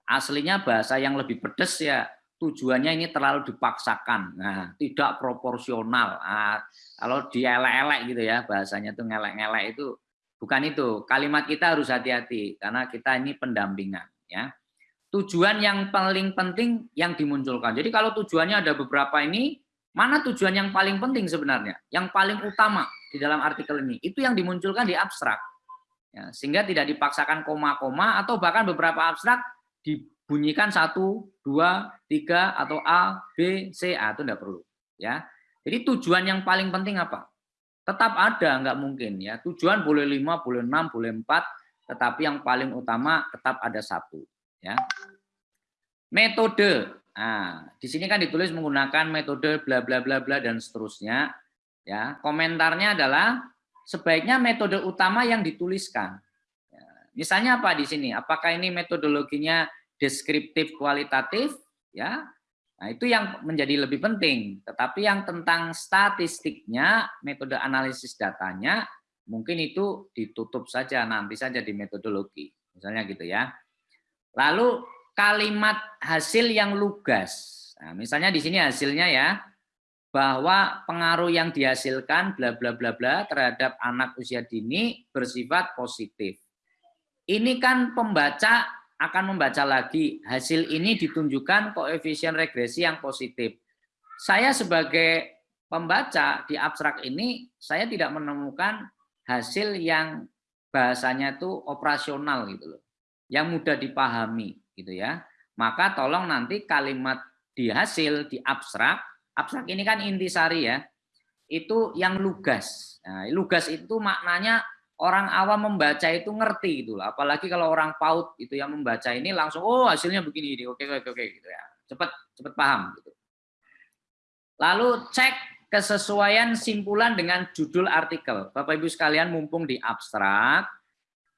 Aslinya bahasa yang lebih pedes ya tujuannya ini terlalu dipaksakan, nah tidak proporsional. Nah, kalau dielek-elek gitu ya bahasanya tuh ngelek-ngelek itu bukan itu. Kalimat kita harus hati-hati karena kita ini pendampingan ya tujuan yang paling penting yang dimunculkan. Jadi kalau tujuannya ada beberapa ini, mana tujuan yang paling penting sebenarnya? Yang paling utama di dalam artikel ini, itu yang dimunculkan di abstrak. Ya, sehingga tidak dipaksakan koma-koma atau bahkan beberapa abstrak dibunyikan satu, dua, tiga atau A, B, C, A itu tidak perlu. Ya, jadi tujuan yang paling penting apa? Tetap ada, nggak mungkin ya. Tujuan boleh lima, boleh enam, boleh empat, tetapi yang paling utama tetap ada satu ya. Metode. Nah, di sini kan ditulis menggunakan metode bla bla bla bla dan seterusnya. Ya, komentarnya adalah sebaiknya metode utama yang dituliskan. Ya, misalnya apa di sini? Apakah ini metodologinya deskriptif kualitatif? Ya, Nah, itu yang menjadi lebih penting. Tetapi yang tentang statistiknya, metode analisis datanya, mungkin itu ditutup saja, nanti saja di metodologi. Misalnya gitu ya. Lalu kalimat hasil yang lugas. Nah, misalnya di sini hasilnya ya, bahwa pengaruh yang dihasilkan bla bla bla bla terhadap anak usia dini bersifat positif. Ini kan pembaca akan membaca lagi hasil ini ditunjukkan koefisien regresi yang positif. Saya sebagai pembaca di abstrak ini saya tidak menemukan hasil yang bahasanya itu operasional gitu loh yang mudah dipahami gitu ya. Maka tolong nanti kalimat di hasil di abstrak, abstrak ini kan intisari ya. Itu yang lugas. Nah, lugas itu maknanya orang awam membaca itu ngerti gitu lah. Apalagi kalau orang paut itu yang membaca ini langsung oh hasilnya begini ini. Oke oke oke gitu ya. Cepat cepat paham gitu. Lalu cek kesesuaian simpulan dengan judul artikel. Bapak Ibu sekalian mumpung di abstrak,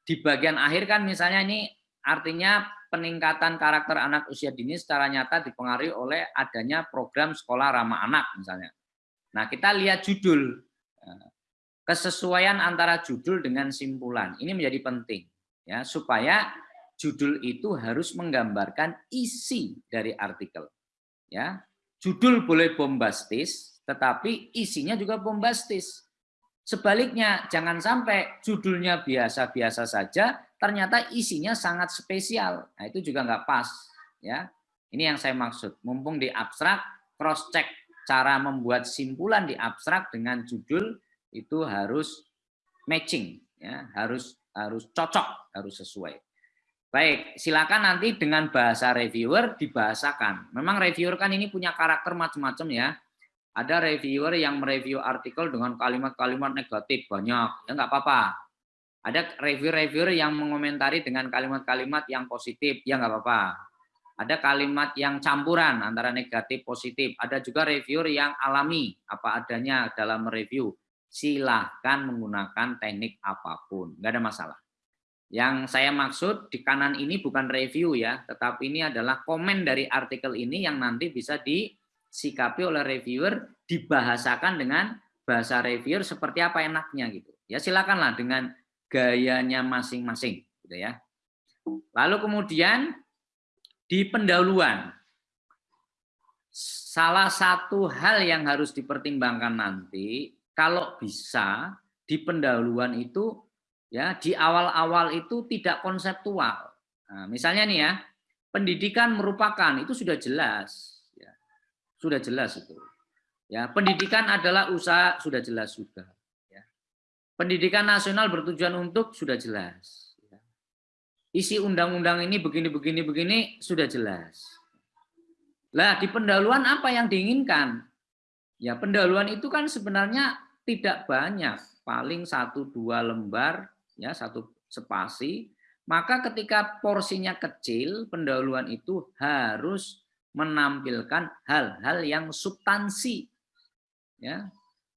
di bagian akhir kan misalnya ini artinya peningkatan karakter anak usia dini secara nyata dipengaruhi oleh adanya program sekolah ramah anak misalnya. Nah kita lihat judul, kesesuaian antara judul dengan simpulan ini menjadi penting ya supaya judul itu harus menggambarkan isi dari artikel. Ya, judul boleh bombastis, tetapi isinya juga bombastis. Sebaliknya, jangan sampai judulnya biasa-biasa saja, ternyata isinya sangat spesial. Nah, itu juga nggak pas. ya. Ini yang saya maksud. Mumpung di abstrak, cross-check cara membuat simpulan di abstrak dengan judul itu harus matching, ya, harus harus cocok, harus sesuai. Baik, silakan nanti dengan bahasa reviewer dibahasakan. Memang reviewer kan ini punya karakter macam-macam ya ada reviewer yang mereview artikel dengan kalimat-kalimat negatif banyak, ya nggak apa-apa. Ada reviewer-reviewer yang mengomentari dengan kalimat-kalimat yang positif, ya nggak apa-apa. Ada kalimat yang campuran antara negatif positif. Ada juga reviewer yang alami apa adanya dalam review. Silahkan menggunakan teknik apa pun, nggak ada masalah. Yang saya maksud di kanan ini bukan review ya, tetapi ini adalah komen dari artikel ini yang nanti bisa di disikapi oleh reviewer dibahasakan dengan bahasa reviewer seperti apa enaknya gitu. Ya silakanlah dengan gayanya masing-masing gitu ya. Lalu kemudian di pendahuluan salah satu hal yang harus dipertimbangkan nanti kalau bisa di pendahuluan itu ya di awal-awal itu tidak konseptual. Nah, misalnya nih ya, pendidikan merupakan itu sudah jelas sudah jelas itu. Ya, pendidikan adalah usaha sudah jelas juga. Pendidikan nasional bertujuan untuk sudah jelas. Isi undang-undang ini begini begini begini sudah jelas. Lah di pendahuluan apa yang diinginkan? Ya pendahuluan itu kan sebenarnya tidak banyak, paling satu dua lembar, ya satu spasi. Maka ketika porsinya kecil, pendahuluan itu harus menampilkan hal-hal yang substansi. Ya.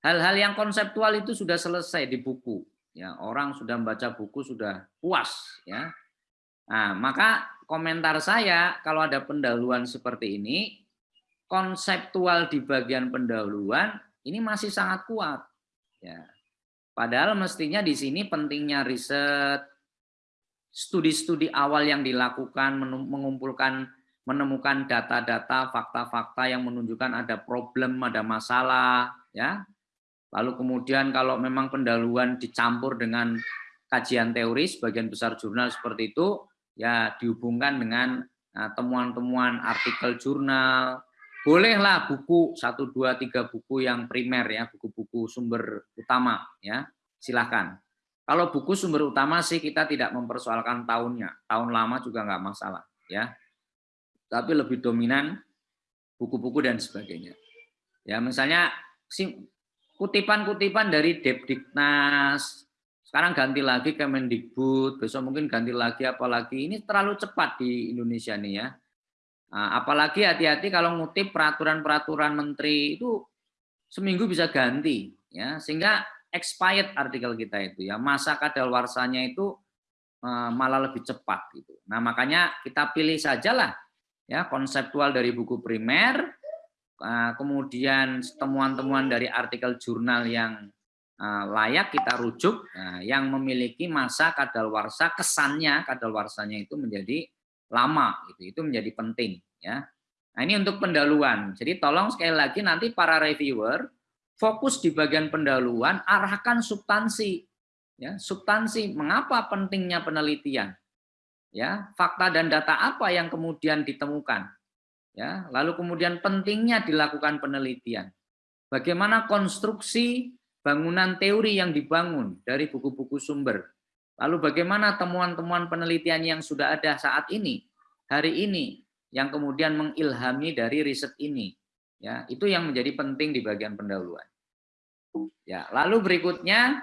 Hal-hal yang konseptual itu sudah selesai di buku. Ya, orang sudah membaca buku sudah puas ya. Nah, maka komentar saya kalau ada pendahuluan seperti ini, konseptual di bagian pendahuluan ini masih sangat kuat. Ya. Padahal mestinya di sini pentingnya riset, studi-studi awal yang dilakukan, mengumpulkan menemukan data-data, fakta-fakta yang menunjukkan ada problem, ada masalah, ya. Lalu kemudian kalau memang pendahuluan dicampur dengan kajian teori, sebagian besar jurnal seperti itu, ya dihubungkan dengan nah, temuan-temuan artikel jurnal, bolehlah buku satu dua tiga buku yang primer ya, buku-buku sumber utama ya, silahkan. Kalau buku sumber utama sih kita tidak mempersoalkan tahunnya, tahun lama juga nggak masalah ya tapi lebih dominan buku-buku dan sebagainya. Ya, misalnya kutipan-kutipan dari Depdiknas, sekarang ganti lagi Kemendikbud, besok mungkin ganti lagi apalagi ini terlalu cepat di Indonesia nih ya. Nah, apalagi hati-hati kalau ngutip peraturan-peraturan menteri itu seminggu bisa ganti ya, sehingga expired artikel kita itu ya, masa kadaluarsanya itu eh, malah lebih cepat gitu. Nah, makanya kita pilih sajalah ya konseptual dari buku primer, kemudian temuan-temuan dari artikel jurnal yang eh, layak kita rujuk, nah, yang memiliki masa kadaluarsa kesannya kadaluarsanya itu menjadi lama, gitu. itu menjadi penting ya. Nah ini untuk pendahuluan. Jadi tolong sekali lagi nanti para reviewer fokus di bagian pendahuluan, arahkan substansi, ya substansi mengapa pentingnya penelitian ya fakta dan data apa yang kemudian ditemukan ya lalu kemudian pentingnya dilakukan penelitian. Bagaimana konstruksi bangunan teori yang dibangun dari buku-buku sumber? Lalu bagaimana temuan-temuan penelitian yang sudah ada saat ini hari ini yang kemudian mengilhami dari riset ini? Ya itu yang menjadi penting di bagian pendahuluan. Ya lalu berikutnya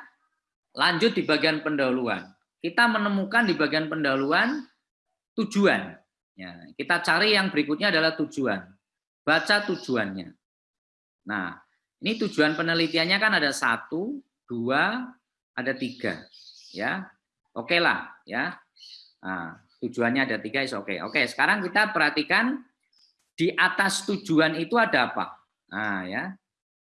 lanjut di bagian pendahuluan. Kita menemukan di bagian pendahuluan tujuan. Ya, kita cari yang berikutnya adalah tujuan. Baca tujuannya. Nah, Ini tujuan penelitiannya kan ada satu, dua, ada tiga, ya. Oke lah, ya. Nah, tujuannya ada tiga, is oke. Okay. Oke, sekarang kita perhatikan di atas tujuan itu ada apa? Nah, ya.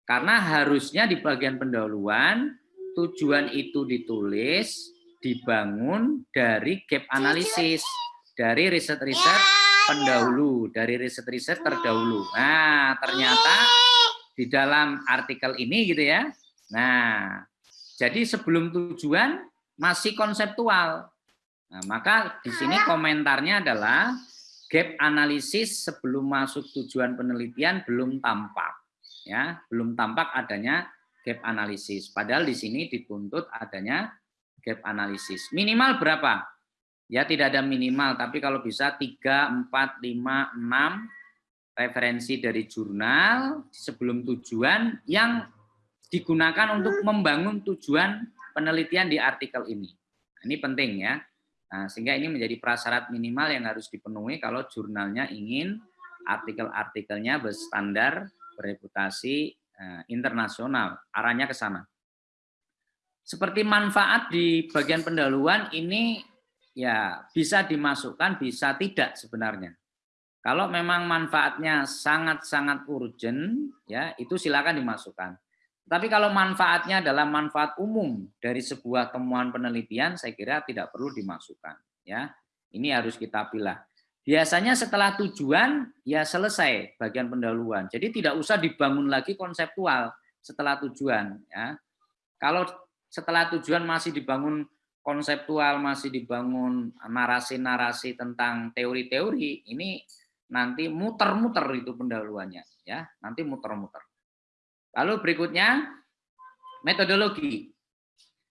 Karena harusnya di bagian pendahuluan tujuan itu ditulis, dibangun dari gap analisis, dari riset-riset pendahulu, dari riset-riset terdahulu. Nah, ternyata di dalam artikel ini gitu ya. Nah, jadi sebelum tujuan masih konseptual. Nah, maka di sini komentarnya adalah gap analisis sebelum masuk tujuan penelitian belum tampak. Ya, belum tampak adanya gap analisis. Padahal di sini dituntut adanya gap analisis. Minimal berapa? Ya tidak ada minimal, tapi kalau bisa 3, 4, 5, 6 referensi dari jurnal sebelum tujuan yang digunakan untuk membangun tujuan penelitian di artikel ini. Nah, ini penting ya. Nah, sehingga ini menjadi prasyarat minimal yang harus dipenuhi kalau jurnalnya ingin artikel-artikelnya berstandar, bereputasi eh, internasional. Arahnya ke sana. Seperti manfaat di bagian pendahuluan ini ya bisa dimasukkan, bisa tidak sebenarnya. Kalau memang manfaatnya sangat-sangat urgent, ya itu silakan dimasukkan. Tapi kalau manfaatnya adalah manfaat umum dari sebuah temuan penelitian, saya kira tidak perlu dimasukkan. Ya, ini harus kita pilih. Biasanya setelah tujuan, ya selesai bagian pendahuluan. Jadi tidak usah dibangun lagi konseptual setelah tujuan. Ya, kalau setelah tujuan masih dibangun konseptual, masih dibangun narasi-narasi tentang teori-teori, ini nanti muter-muter itu pendahuluannya ya. Nanti muter-muter. Lalu berikutnya metodologi.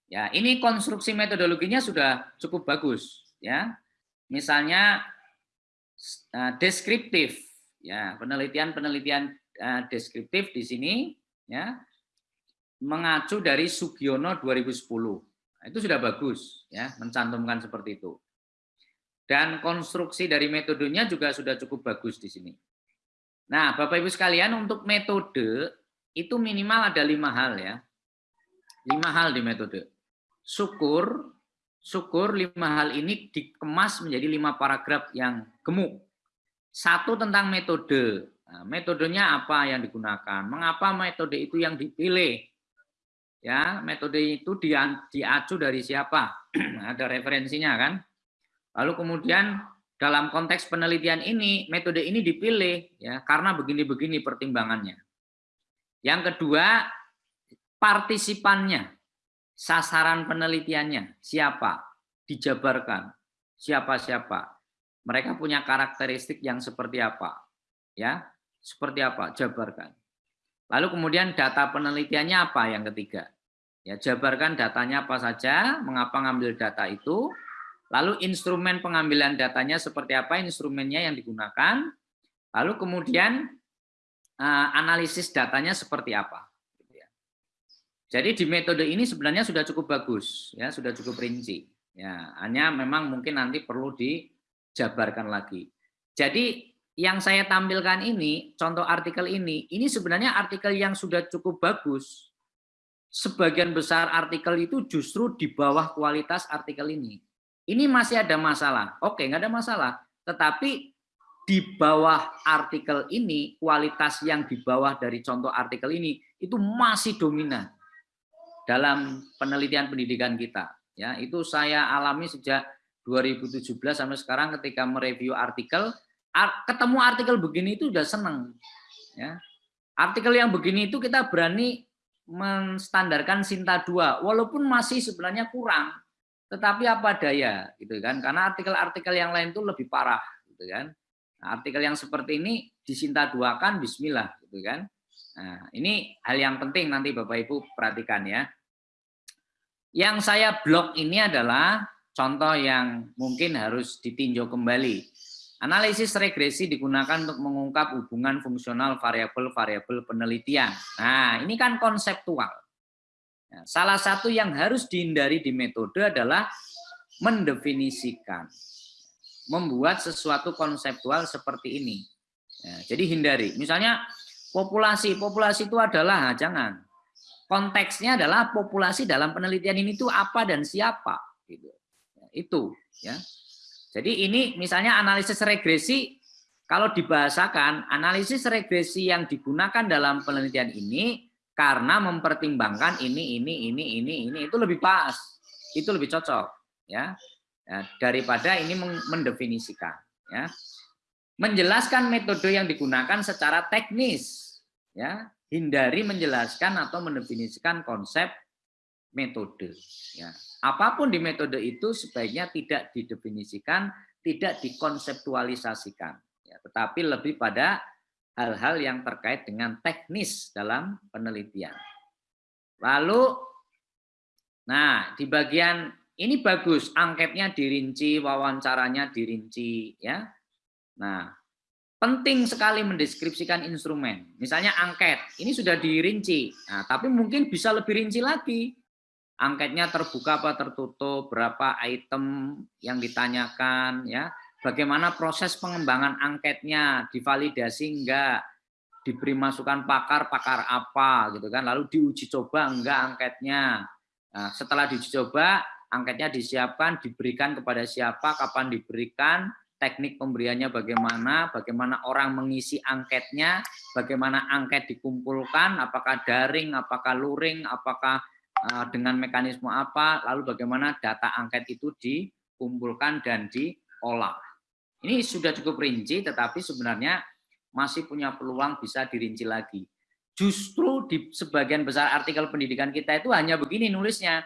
Ya ini konstruksi metodologinya sudah cukup bagus ya. Misalnya uh, deskriptif ya. Penelitian-penelitian uh, deskriptif di sini ya mengacu dari Sugiono 2010 nah, itu sudah bagus ya mencantumkan seperti itu dan konstruksi dari metodenya juga sudah cukup bagus di sini. Nah, Bapak Ibu sekalian, untuk metode itu minimal ada lima hal ya. Lima hal di metode. Syukur, syukur lima hal ini dikemas menjadi lima paragraf yang gemuk. Satu tentang metode. Nah, metodenya apa yang digunakan? Mengapa metode itu yang dipilih? Ya, metode itu diacu dari siapa? Ada referensinya kan? Lalu kemudian dalam konteks penelitian ini metode ini dipilih ya karena begini-begini pertimbangannya. Yang kedua, partisipannya, sasaran penelitiannya, siapa, dijabarkan, siapa-siapa. Mereka punya karakteristik yang seperti apa, ya, seperti apa, jabarkan. Lalu kemudian data penelitiannya apa yang ketiga? Ya, jabarkan datanya apa saja, mengapa ngambil data itu, Lalu instrumen pengambilan datanya seperti apa, instrumennya yang digunakan. Lalu kemudian eh, analisis datanya seperti apa. Jadi di metode ini sebenarnya sudah cukup bagus, ya sudah cukup rinci. Ya, hanya memang mungkin nanti perlu dijabarkan lagi. Jadi yang saya tampilkan ini, contoh artikel ini, ini sebenarnya artikel yang sudah cukup bagus. Sebagian besar artikel itu justru di bawah kualitas artikel ini. Ini masih ada masalah. Oke, nggak ada masalah. Tetapi di bawah artikel ini, kualitas yang di bawah dari contoh artikel ini, itu masih dominan dalam penelitian pendidikan kita. Ya, itu saya alami sejak 2017 sampai sekarang ketika mereview artikel, ketemu artikel begini itu sudah seneng. Ya. Artikel yang begini itu kita berani menstandarkan Sinta 2, walaupun masih sebenarnya kurang tetapi apa daya gitu kan karena artikel-artikel yang lain itu lebih parah gitu kan nah, artikel yang seperti ini disinta duakan Bismillah gitu kan nah, ini hal yang penting nanti Bapak Ibu perhatikan ya yang saya blok ini adalah contoh yang mungkin harus ditinjau kembali analisis regresi digunakan untuk mengungkap hubungan fungsional variabel-variabel penelitian nah ini kan konseptual Ya, salah satu yang harus dihindari di metode adalah mendefinisikan, membuat sesuatu konseptual seperti ini. Ya, jadi hindari. Misalnya populasi. Populasi itu adalah, jangan. Konteksnya adalah populasi dalam penelitian ini itu apa dan siapa. Gitu. Itu. ya. Jadi ini misalnya analisis regresi, kalau dibahasakan, analisis regresi yang digunakan dalam penelitian ini karena mempertimbangkan ini, ini, ini, ini, ini, itu lebih pas. Itu lebih cocok. ya, ya daripada ini mendefinisikan. Ya menjelaskan metode yang digunakan secara teknis ya hindari menjelaskan atau mendefinisikan konsep metode ya apa pun di metode itu sebaiknya tidak didefinisikan tidak dikonseptualisasikan ya tetapi lebih pada hal-hal yang terkait dengan teknis dalam penelitian lalu nah di bagian ini bagus angketnya dirinci wawancaranya dirinci ya Nah, penting sekali mendeskripsikan instrumen. Misalnya angket, ini sudah dirinci. Nah, tapi mungkin bisa lebih rinci lagi. Angketnya terbuka apa tertutup, berapa item yang ditanyakan, ya. Bagaimana proses pengembangan angketnya, divalidasi enggak, diberi masukan pakar, pakar apa gitu kan. Lalu diuji coba enggak angketnya. Nah, setelah diuji coba, angketnya disiapkan, diberikan kepada siapa, kapan diberikan, teknik pemberiannya bagaimana, bagaimana orang mengisi angketnya, bagaimana angket dikumpulkan, apakah daring, apakah luring, apakah dengan mekanisme apa, lalu bagaimana data angket itu dikumpulkan dan diolah. Ini sudah cukup rinci, tetapi sebenarnya masih punya peluang bisa dirinci lagi. Justru di sebagian besar artikel pendidikan kita itu hanya begini nulisnya.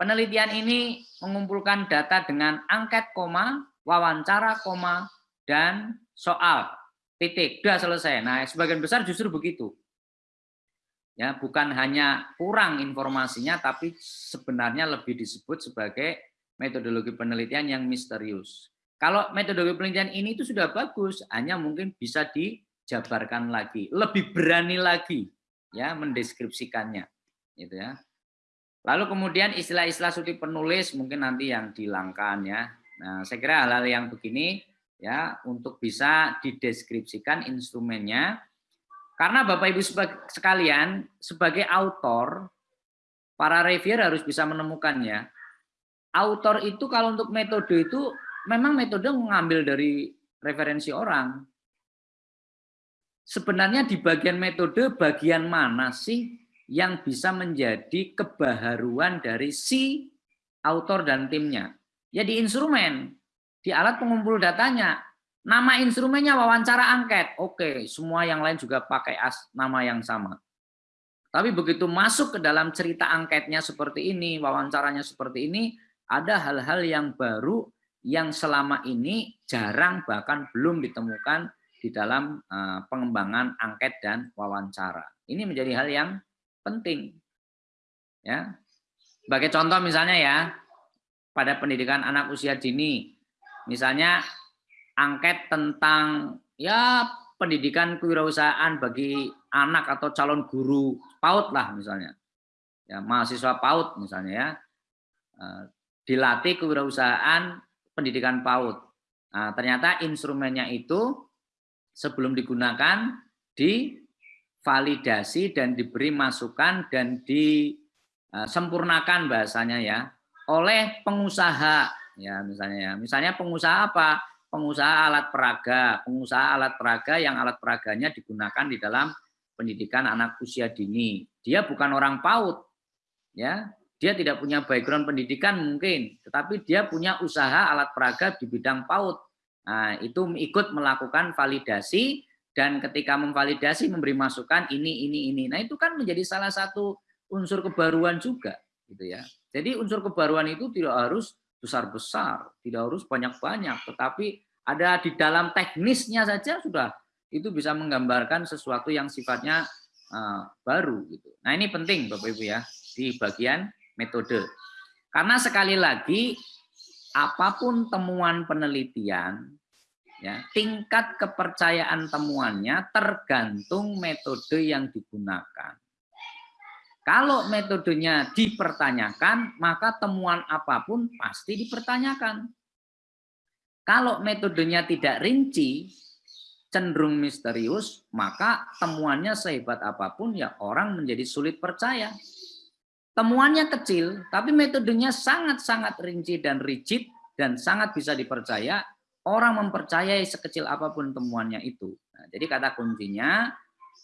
Penelitian ini mengumpulkan data dengan angket, koma, wawancara, koma, dan soal. Titik, sudah selesai. Nah, sebagian besar justru begitu. Ya, bukan hanya kurang informasinya, tapi sebenarnya lebih disebut sebagai metodologi penelitian yang misterius. Kalau metodologi penelitian ini itu sudah bagus, hanya mungkin bisa dijabarkan lagi, lebih berani lagi ya mendeskripsikannya, gitu ya. Lalu kemudian istilah-istilah suti penulis mungkin nanti yang dihilangkan ya. Nah, saya kira hal-hal yang begini ya untuk bisa dideskripsikan instrumennya. Karena Bapak Ibu sekalian sebagai autor para reviewer harus bisa menemukannya. Autor itu kalau untuk metode itu memang metode mengambil dari referensi orang. Sebenarnya di bagian metode bagian mana sih yang bisa menjadi kebaharuan dari si autor dan timnya? Ya di instrumen, di alat pengumpul datanya. Nama instrumennya wawancara angket. Oke, semua yang lain juga pakai as, nama yang sama. Tapi begitu masuk ke dalam cerita angketnya seperti ini, wawancaranya seperti ini, ada hal-hal yang baru yang selama ini jarang bahkan belum ditemukan di dalam uh, pengembangan angket dan wawancara. Ini menjadi hal yang penting. Ya. Sebagai contoh misalnya ya, pada pendidikan anak usia dini. Misalnya angket tentang ya pendidikan kewirausahaan bagi anak atau calon guru PAUD lah misalnya. Ya, mahasiswa PAUD misalnya ya. Eh, dilatih kewirausahaan pendidikan PAUD. Nah, ternyata instrumennya itu sebelum digunakan divalidasi dan diberi masukan dan disempurnakan bahasanya ya oleh pengusaha ya misalnya ya. Misalnya pengusaha apa? Pengusaha alat peraga, pengusaha alat peraga yang alat peraganya digunakan di dalam pendidikan anak usia dini. Dia bukan orang PAUD. Ya. Dia tidak punya background pendidikan mungkin, tetapi dia punya usaha alat peraga di bidang PAUD. Nah, itu ikut melakukan validasi dan ketika memvalidasi memberi masukan ini ini ini. Nah, itu kan menjadi salah satu unsur kebaruan juga gitu ya. Jadi unsur kebaruan itu tidak harus besar-besar, tidak harus banyak-banyak, tetapi ada di dalam teknisnya saja sudah itu bisa menggambarkan sesuatu yang sifatnya uh, baru gitu. Nah, ini penting Bapak Ibu ya di bagian metode. Karena sekali lagi apa pun temuan penelitian ya, tingkat kepercayaan temuannya tergantung metode yang digunakan. Kalau metodenya dipertanyakan, maka temuan apa pun pasti dipertanyakan. Kalau metodenya tidak rinci, cenderung misterius, maka temuannya sehebat apa pun ya orang menjadi sulit percaya. Temuannya kecil, tapi metodenya sangat-sangat rinci dan rigid dan sangat bisa dipercaya. Orang mempercayai sekecil apa pun temuannya itu. Nah, jadi kata kuncinya,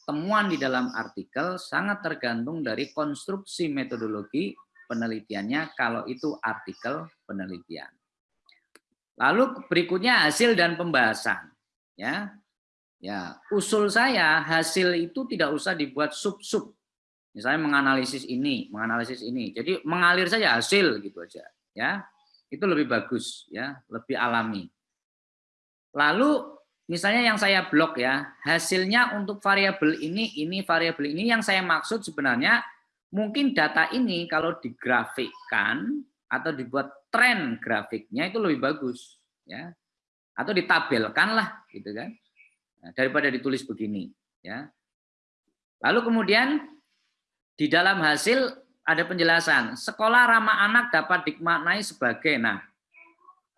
temuan di dalam artikel sangat tergantung dari konstruksi metodologi penelitiannya kalau itu artikel penelitian. Lalu berikutnya hasil dan pembahasan. Ya, Ya, usul saya hasil itu tidak usah dibuat sub-sub. Misalnya menganalisis ini, menganalisis ini. Jadi mengalir saja hasil gitu aja, ya. Itu lebih bagus ya, lebih alami. Lalu misalnya yang saya blok ya, hasilnya untuk variabel ini, ini variabel ini yang saya maksud sebenarnya mungkin data ini kalau digrafikkan atau dibuat tren grafiknya itu lebih bagus ya. Atau ditabelkan lah gitu kan Nah, daripada ditulis begini ya lalu kemudian di dalam hasil ada penjelasan sekolah ramah anak dapat dimaknai sebagai nah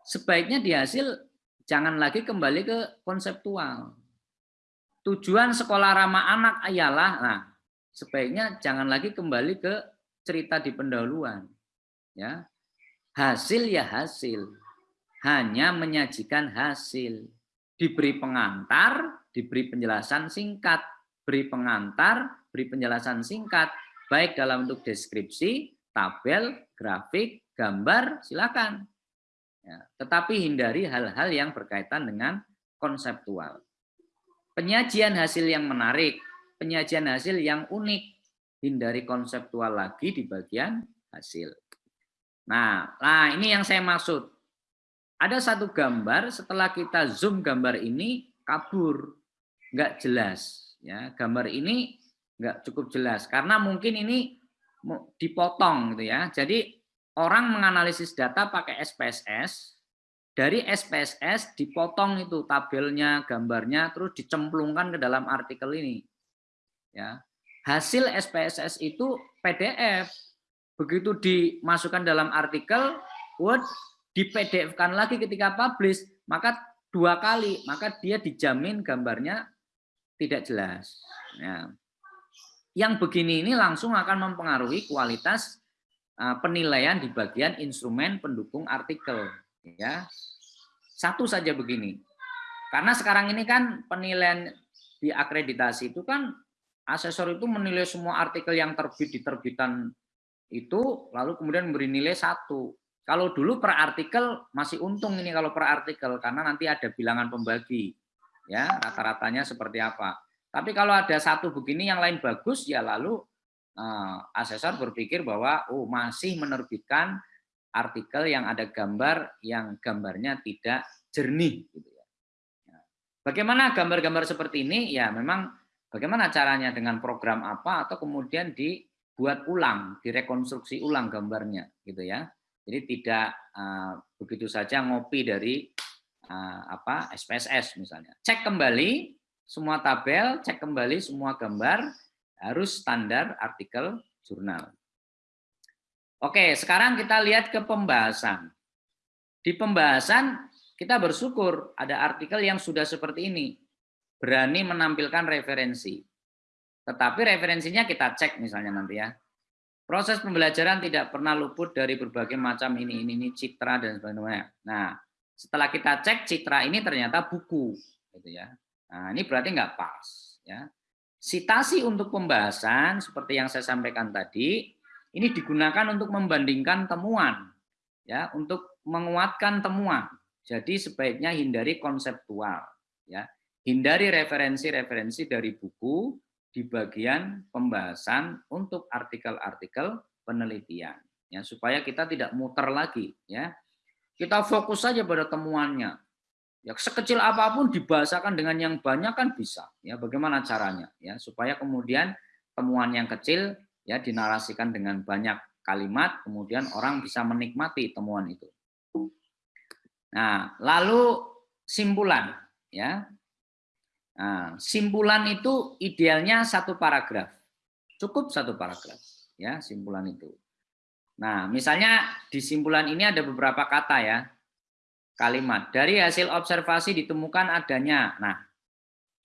sebaiknya di hasil jangan lagi kembali ke konseptual. Tujuan sekolah ramah anak ialah nah sebaiknya jangan lagi kembali ke cerita di pendahuluan ya. Hasil ya hasil hanya menyajikan hasil. Diberi pengantar, diberi penjelasan singkat, beri pengantar, beri penjelasan singkat, baik dalam bentuk deskripsi, tabel, grafik, gambar, silakan. Ya, tetapi hindari hal-hal yang berkaitan dengan konseptual. Penyajian hasil yang menarik, penyajian hasil yang unik, hindari konseptual lagi di bagian hasil. Nah, nah ini yang saya maksud ada satu gambar setelah kita zoom gambar ini kabur, nggak jelas. Ya, gambar ini nggak cukup jelas karena mungkin ini dipotong gitu ya. Jadi orang menganalisis data pakai SPSS, dari SPSS dipotong itu tabelnya, gambarnya, terus dicemplungkan ke dalam artikel ini. Ya, hasil SPSS itu PDF. Begitu dimasukkan dalam artikel Word, di PDF-kan lagi ketika publish, maka dua kali, maka dia dijamin gambarnya tidak jelas. Ya. Yang begini ini langsung akan mempengaruhi kualitas penilaian di bagian instrumen pendukung artikel. Ya, satu saja begini. Karena sekarang ini kan penilaian di akreditasi itu kan asesor itu menilai semua artikel yang terbit di terbitan itu, lalu kemudian memberi nilai satu. Kalau dulu per artikel masih untung ini kalau per artikel karena nanti ada bilangan pembagi. Ya, rata-ratanya seperti apa. Tapi kalau ada satu begini yang lain bagus ya lalu asesor berpikir bahwa oh masih menerbitkan artikel yang ada gambar yang gambarnya tidak jernih gitu ya. ya. Bagaimana gambar-gambar seperti ini? Ya memang bagaimana caranya dengan program apa atau kemudian dibuat ulang, direkonstruksi ulang gambarnya gitu ya. Jadi tidak uh, begitu saja ngopi dari uh, apa SPSS misalnya. Cek kembali semua tabel, cek kembali semua gambar harus standar artikel jurnal. Oke, sekarang kita lihat ke pembahasan. Di pembahasan kita bersyukur ada artikel yang sudah seperti ini. Berani menampilkan referensi. Tetapi referensinya kita cek misalnya nanti ya. Proses pembelajaran tidak pernah luput dari berbagai macam ini, ini, ini citra dan sebagainya. Nah, setelah kita cek citra ini ternyata buku, gitu ya. Nah, ini berarti nggak pas, ya. Sitasi untuk pembahasan seperti yang saya sampaikan tadi, ini digunakan untuk membandingkan temuan, ya, untuk menguatkan temuan. Jadi sebaiknya hindari konseptual, ya. Hindari referensi-referensi dari buku, di bagian pembahasan untuk artikel-artikel penelitian ya supaya kita tidak muter lagi ya kita fokus saja pada temuannya ya sekecil apa pun dibahasakan dengan yang banyak kan bisa ya bagaimana caranya ya supaya kemudian temuan yang kecil ya dinarasikan dengan banyak kalimat kemudian orang bisa menikmati temuan itu nah lalu simpulan ya Nah, simpulan itu idealnya satu paragraf. Cukup satu paragraf, ya simpulan itu. Nah, misalnya di simpulan ini ada beberapa kata ya. Kalimat, dari hasil observasi ditemukan adanya. Nah,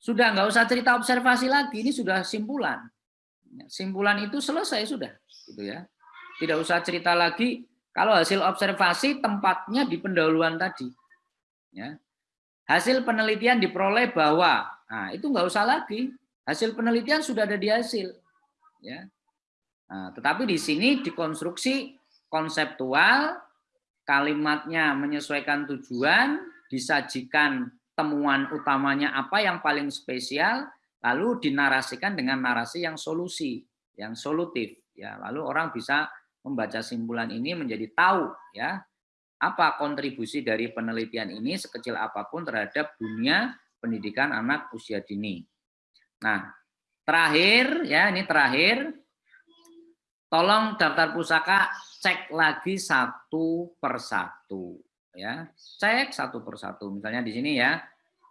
Sudah nggak usah cerita observasi lagi, ini sudah simpulan. Simpulan itu selesai sudah, gitu ya. Tidak usah cerita lagi kalau hasil observasi tempatnya di pendahuluan tadi. Ya. Hasil penelitian diperoleh bahwa, nah itu nggak usah lagi. Hasil penelitian sudah ada di hasil. Ya. Nah, tetapi di sini dikonstruksi konseptual, kalimatnya menyesuaikan tujuan, disajikan temuan utamanya apa yang paling spesial, lalu dinarasikan dengan narasi yang solusi, yang solutif. Ya, lalu orang bisa membaca simpulan ini menjadi tahu ya apa kontribusi dari penelitian ini sekecil apa pun terhadap dunia pendidikan anak usia dini. Nah, terakhir ya ini terakhir, tolong daftar pusaka cek lagi satu persatu ya. Cek satu persatu misalnya di sini ya.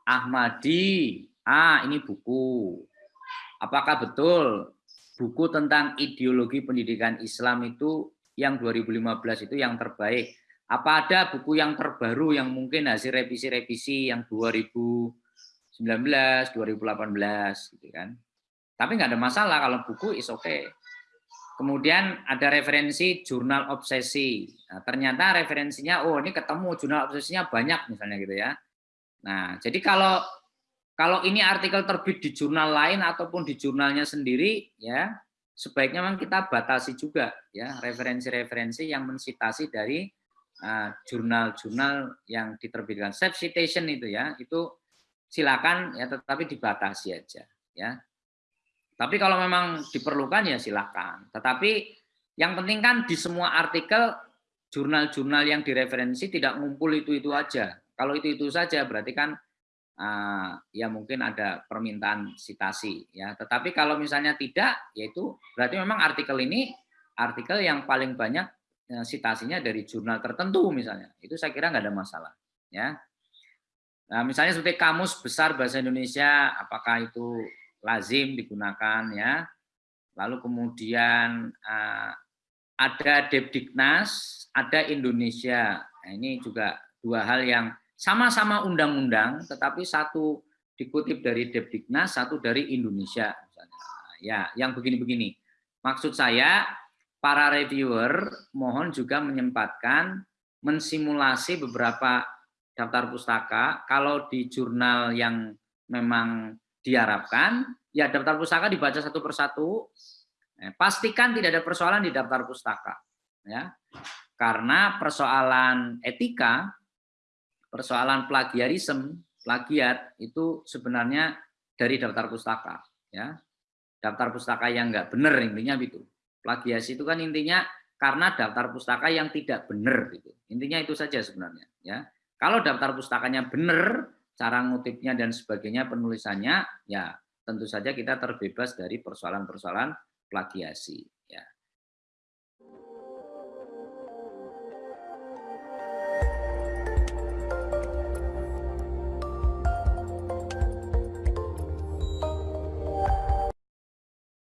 Ahmadi. Ah ini buku. Apakah betul buku tentang ideologi pendidikan Islam itu yang 2015 itu yang terbaik? Apa ada buku yang terbaru yang mungkin hasil revisi-revisi yang 2019 2018 gitu kan? Tapi nggak ada masalah kalau buku is oke okay. Kemudian ada referensi jurnal obsesi. Nah, ternyata referensinya, oh ini ketemu jurnal obsesinya banyak misalnya gitu ya. Nah, jadi kalau kalau ini artikel terbit di jurnal lain ataupun di jurnalnya sendiri, ya sebaiknya memang kita batasi juga ya referensi-referensi yang mensitasi dari uh, jurnal-jurnal uh, yang diterbitkan. Self citation itu ya, itu silakan ya tetapi dibatasi aja ya. Tapi kalau memang diperlukan ya silahkan. Tetapi yang penting kan di semua artikel jurnal-jurnal yang direferensi tidak ngumpul itu-itu aja. Kalau itu-itu saja berarti kan uh, ya mungkin ada permintaan sitasi ya. Tetapi kalau misalnya tidak, yaitu berarti memang artikel ini artikel yang paling banyak uh, sitasinya dari jurnal tertentu misalnya. Itu saya kira nggak ada masalah ya. Nah, misalnya seperti kamus besar bahasa Indonesia, apakah itu lazim digunakan ya. Lalu kemudian uh, ada Depdiknas, ada Indonesia. Nah, ini juga dua hal yang sama-sama undang-undang, tetapi satu dikutip dari Depdiknas, satu dari Indonesia. Misalnya. Ya, yang begini-begini. Maksud saya, para reviewer mohon juga menyempatkan mensimulasi beberapa daftar pustaka. Kalau di jurnal yang memang diharapkan ya daftar pustaka dibaca satu persatu. Eh, pastikan tidak ada persoalan di daftar pustaka, ya, karena persoalan etika, persoalan plagiarisme, plagiat itu sebenarnya dari daftar pustaka, ya. Daftar pustaka yang enggak benar intinya itu. Plagiasi itu kan intinya karena daftar pustaka yang tidak benar itu. Intinya itu saja sebenarnya, ya. Kalau daftar pustakanya benar, cara ngutipnya dan sebagainya penulisannya ya tentu saja kita terbebas dari persoalan-persoalan plagiasi.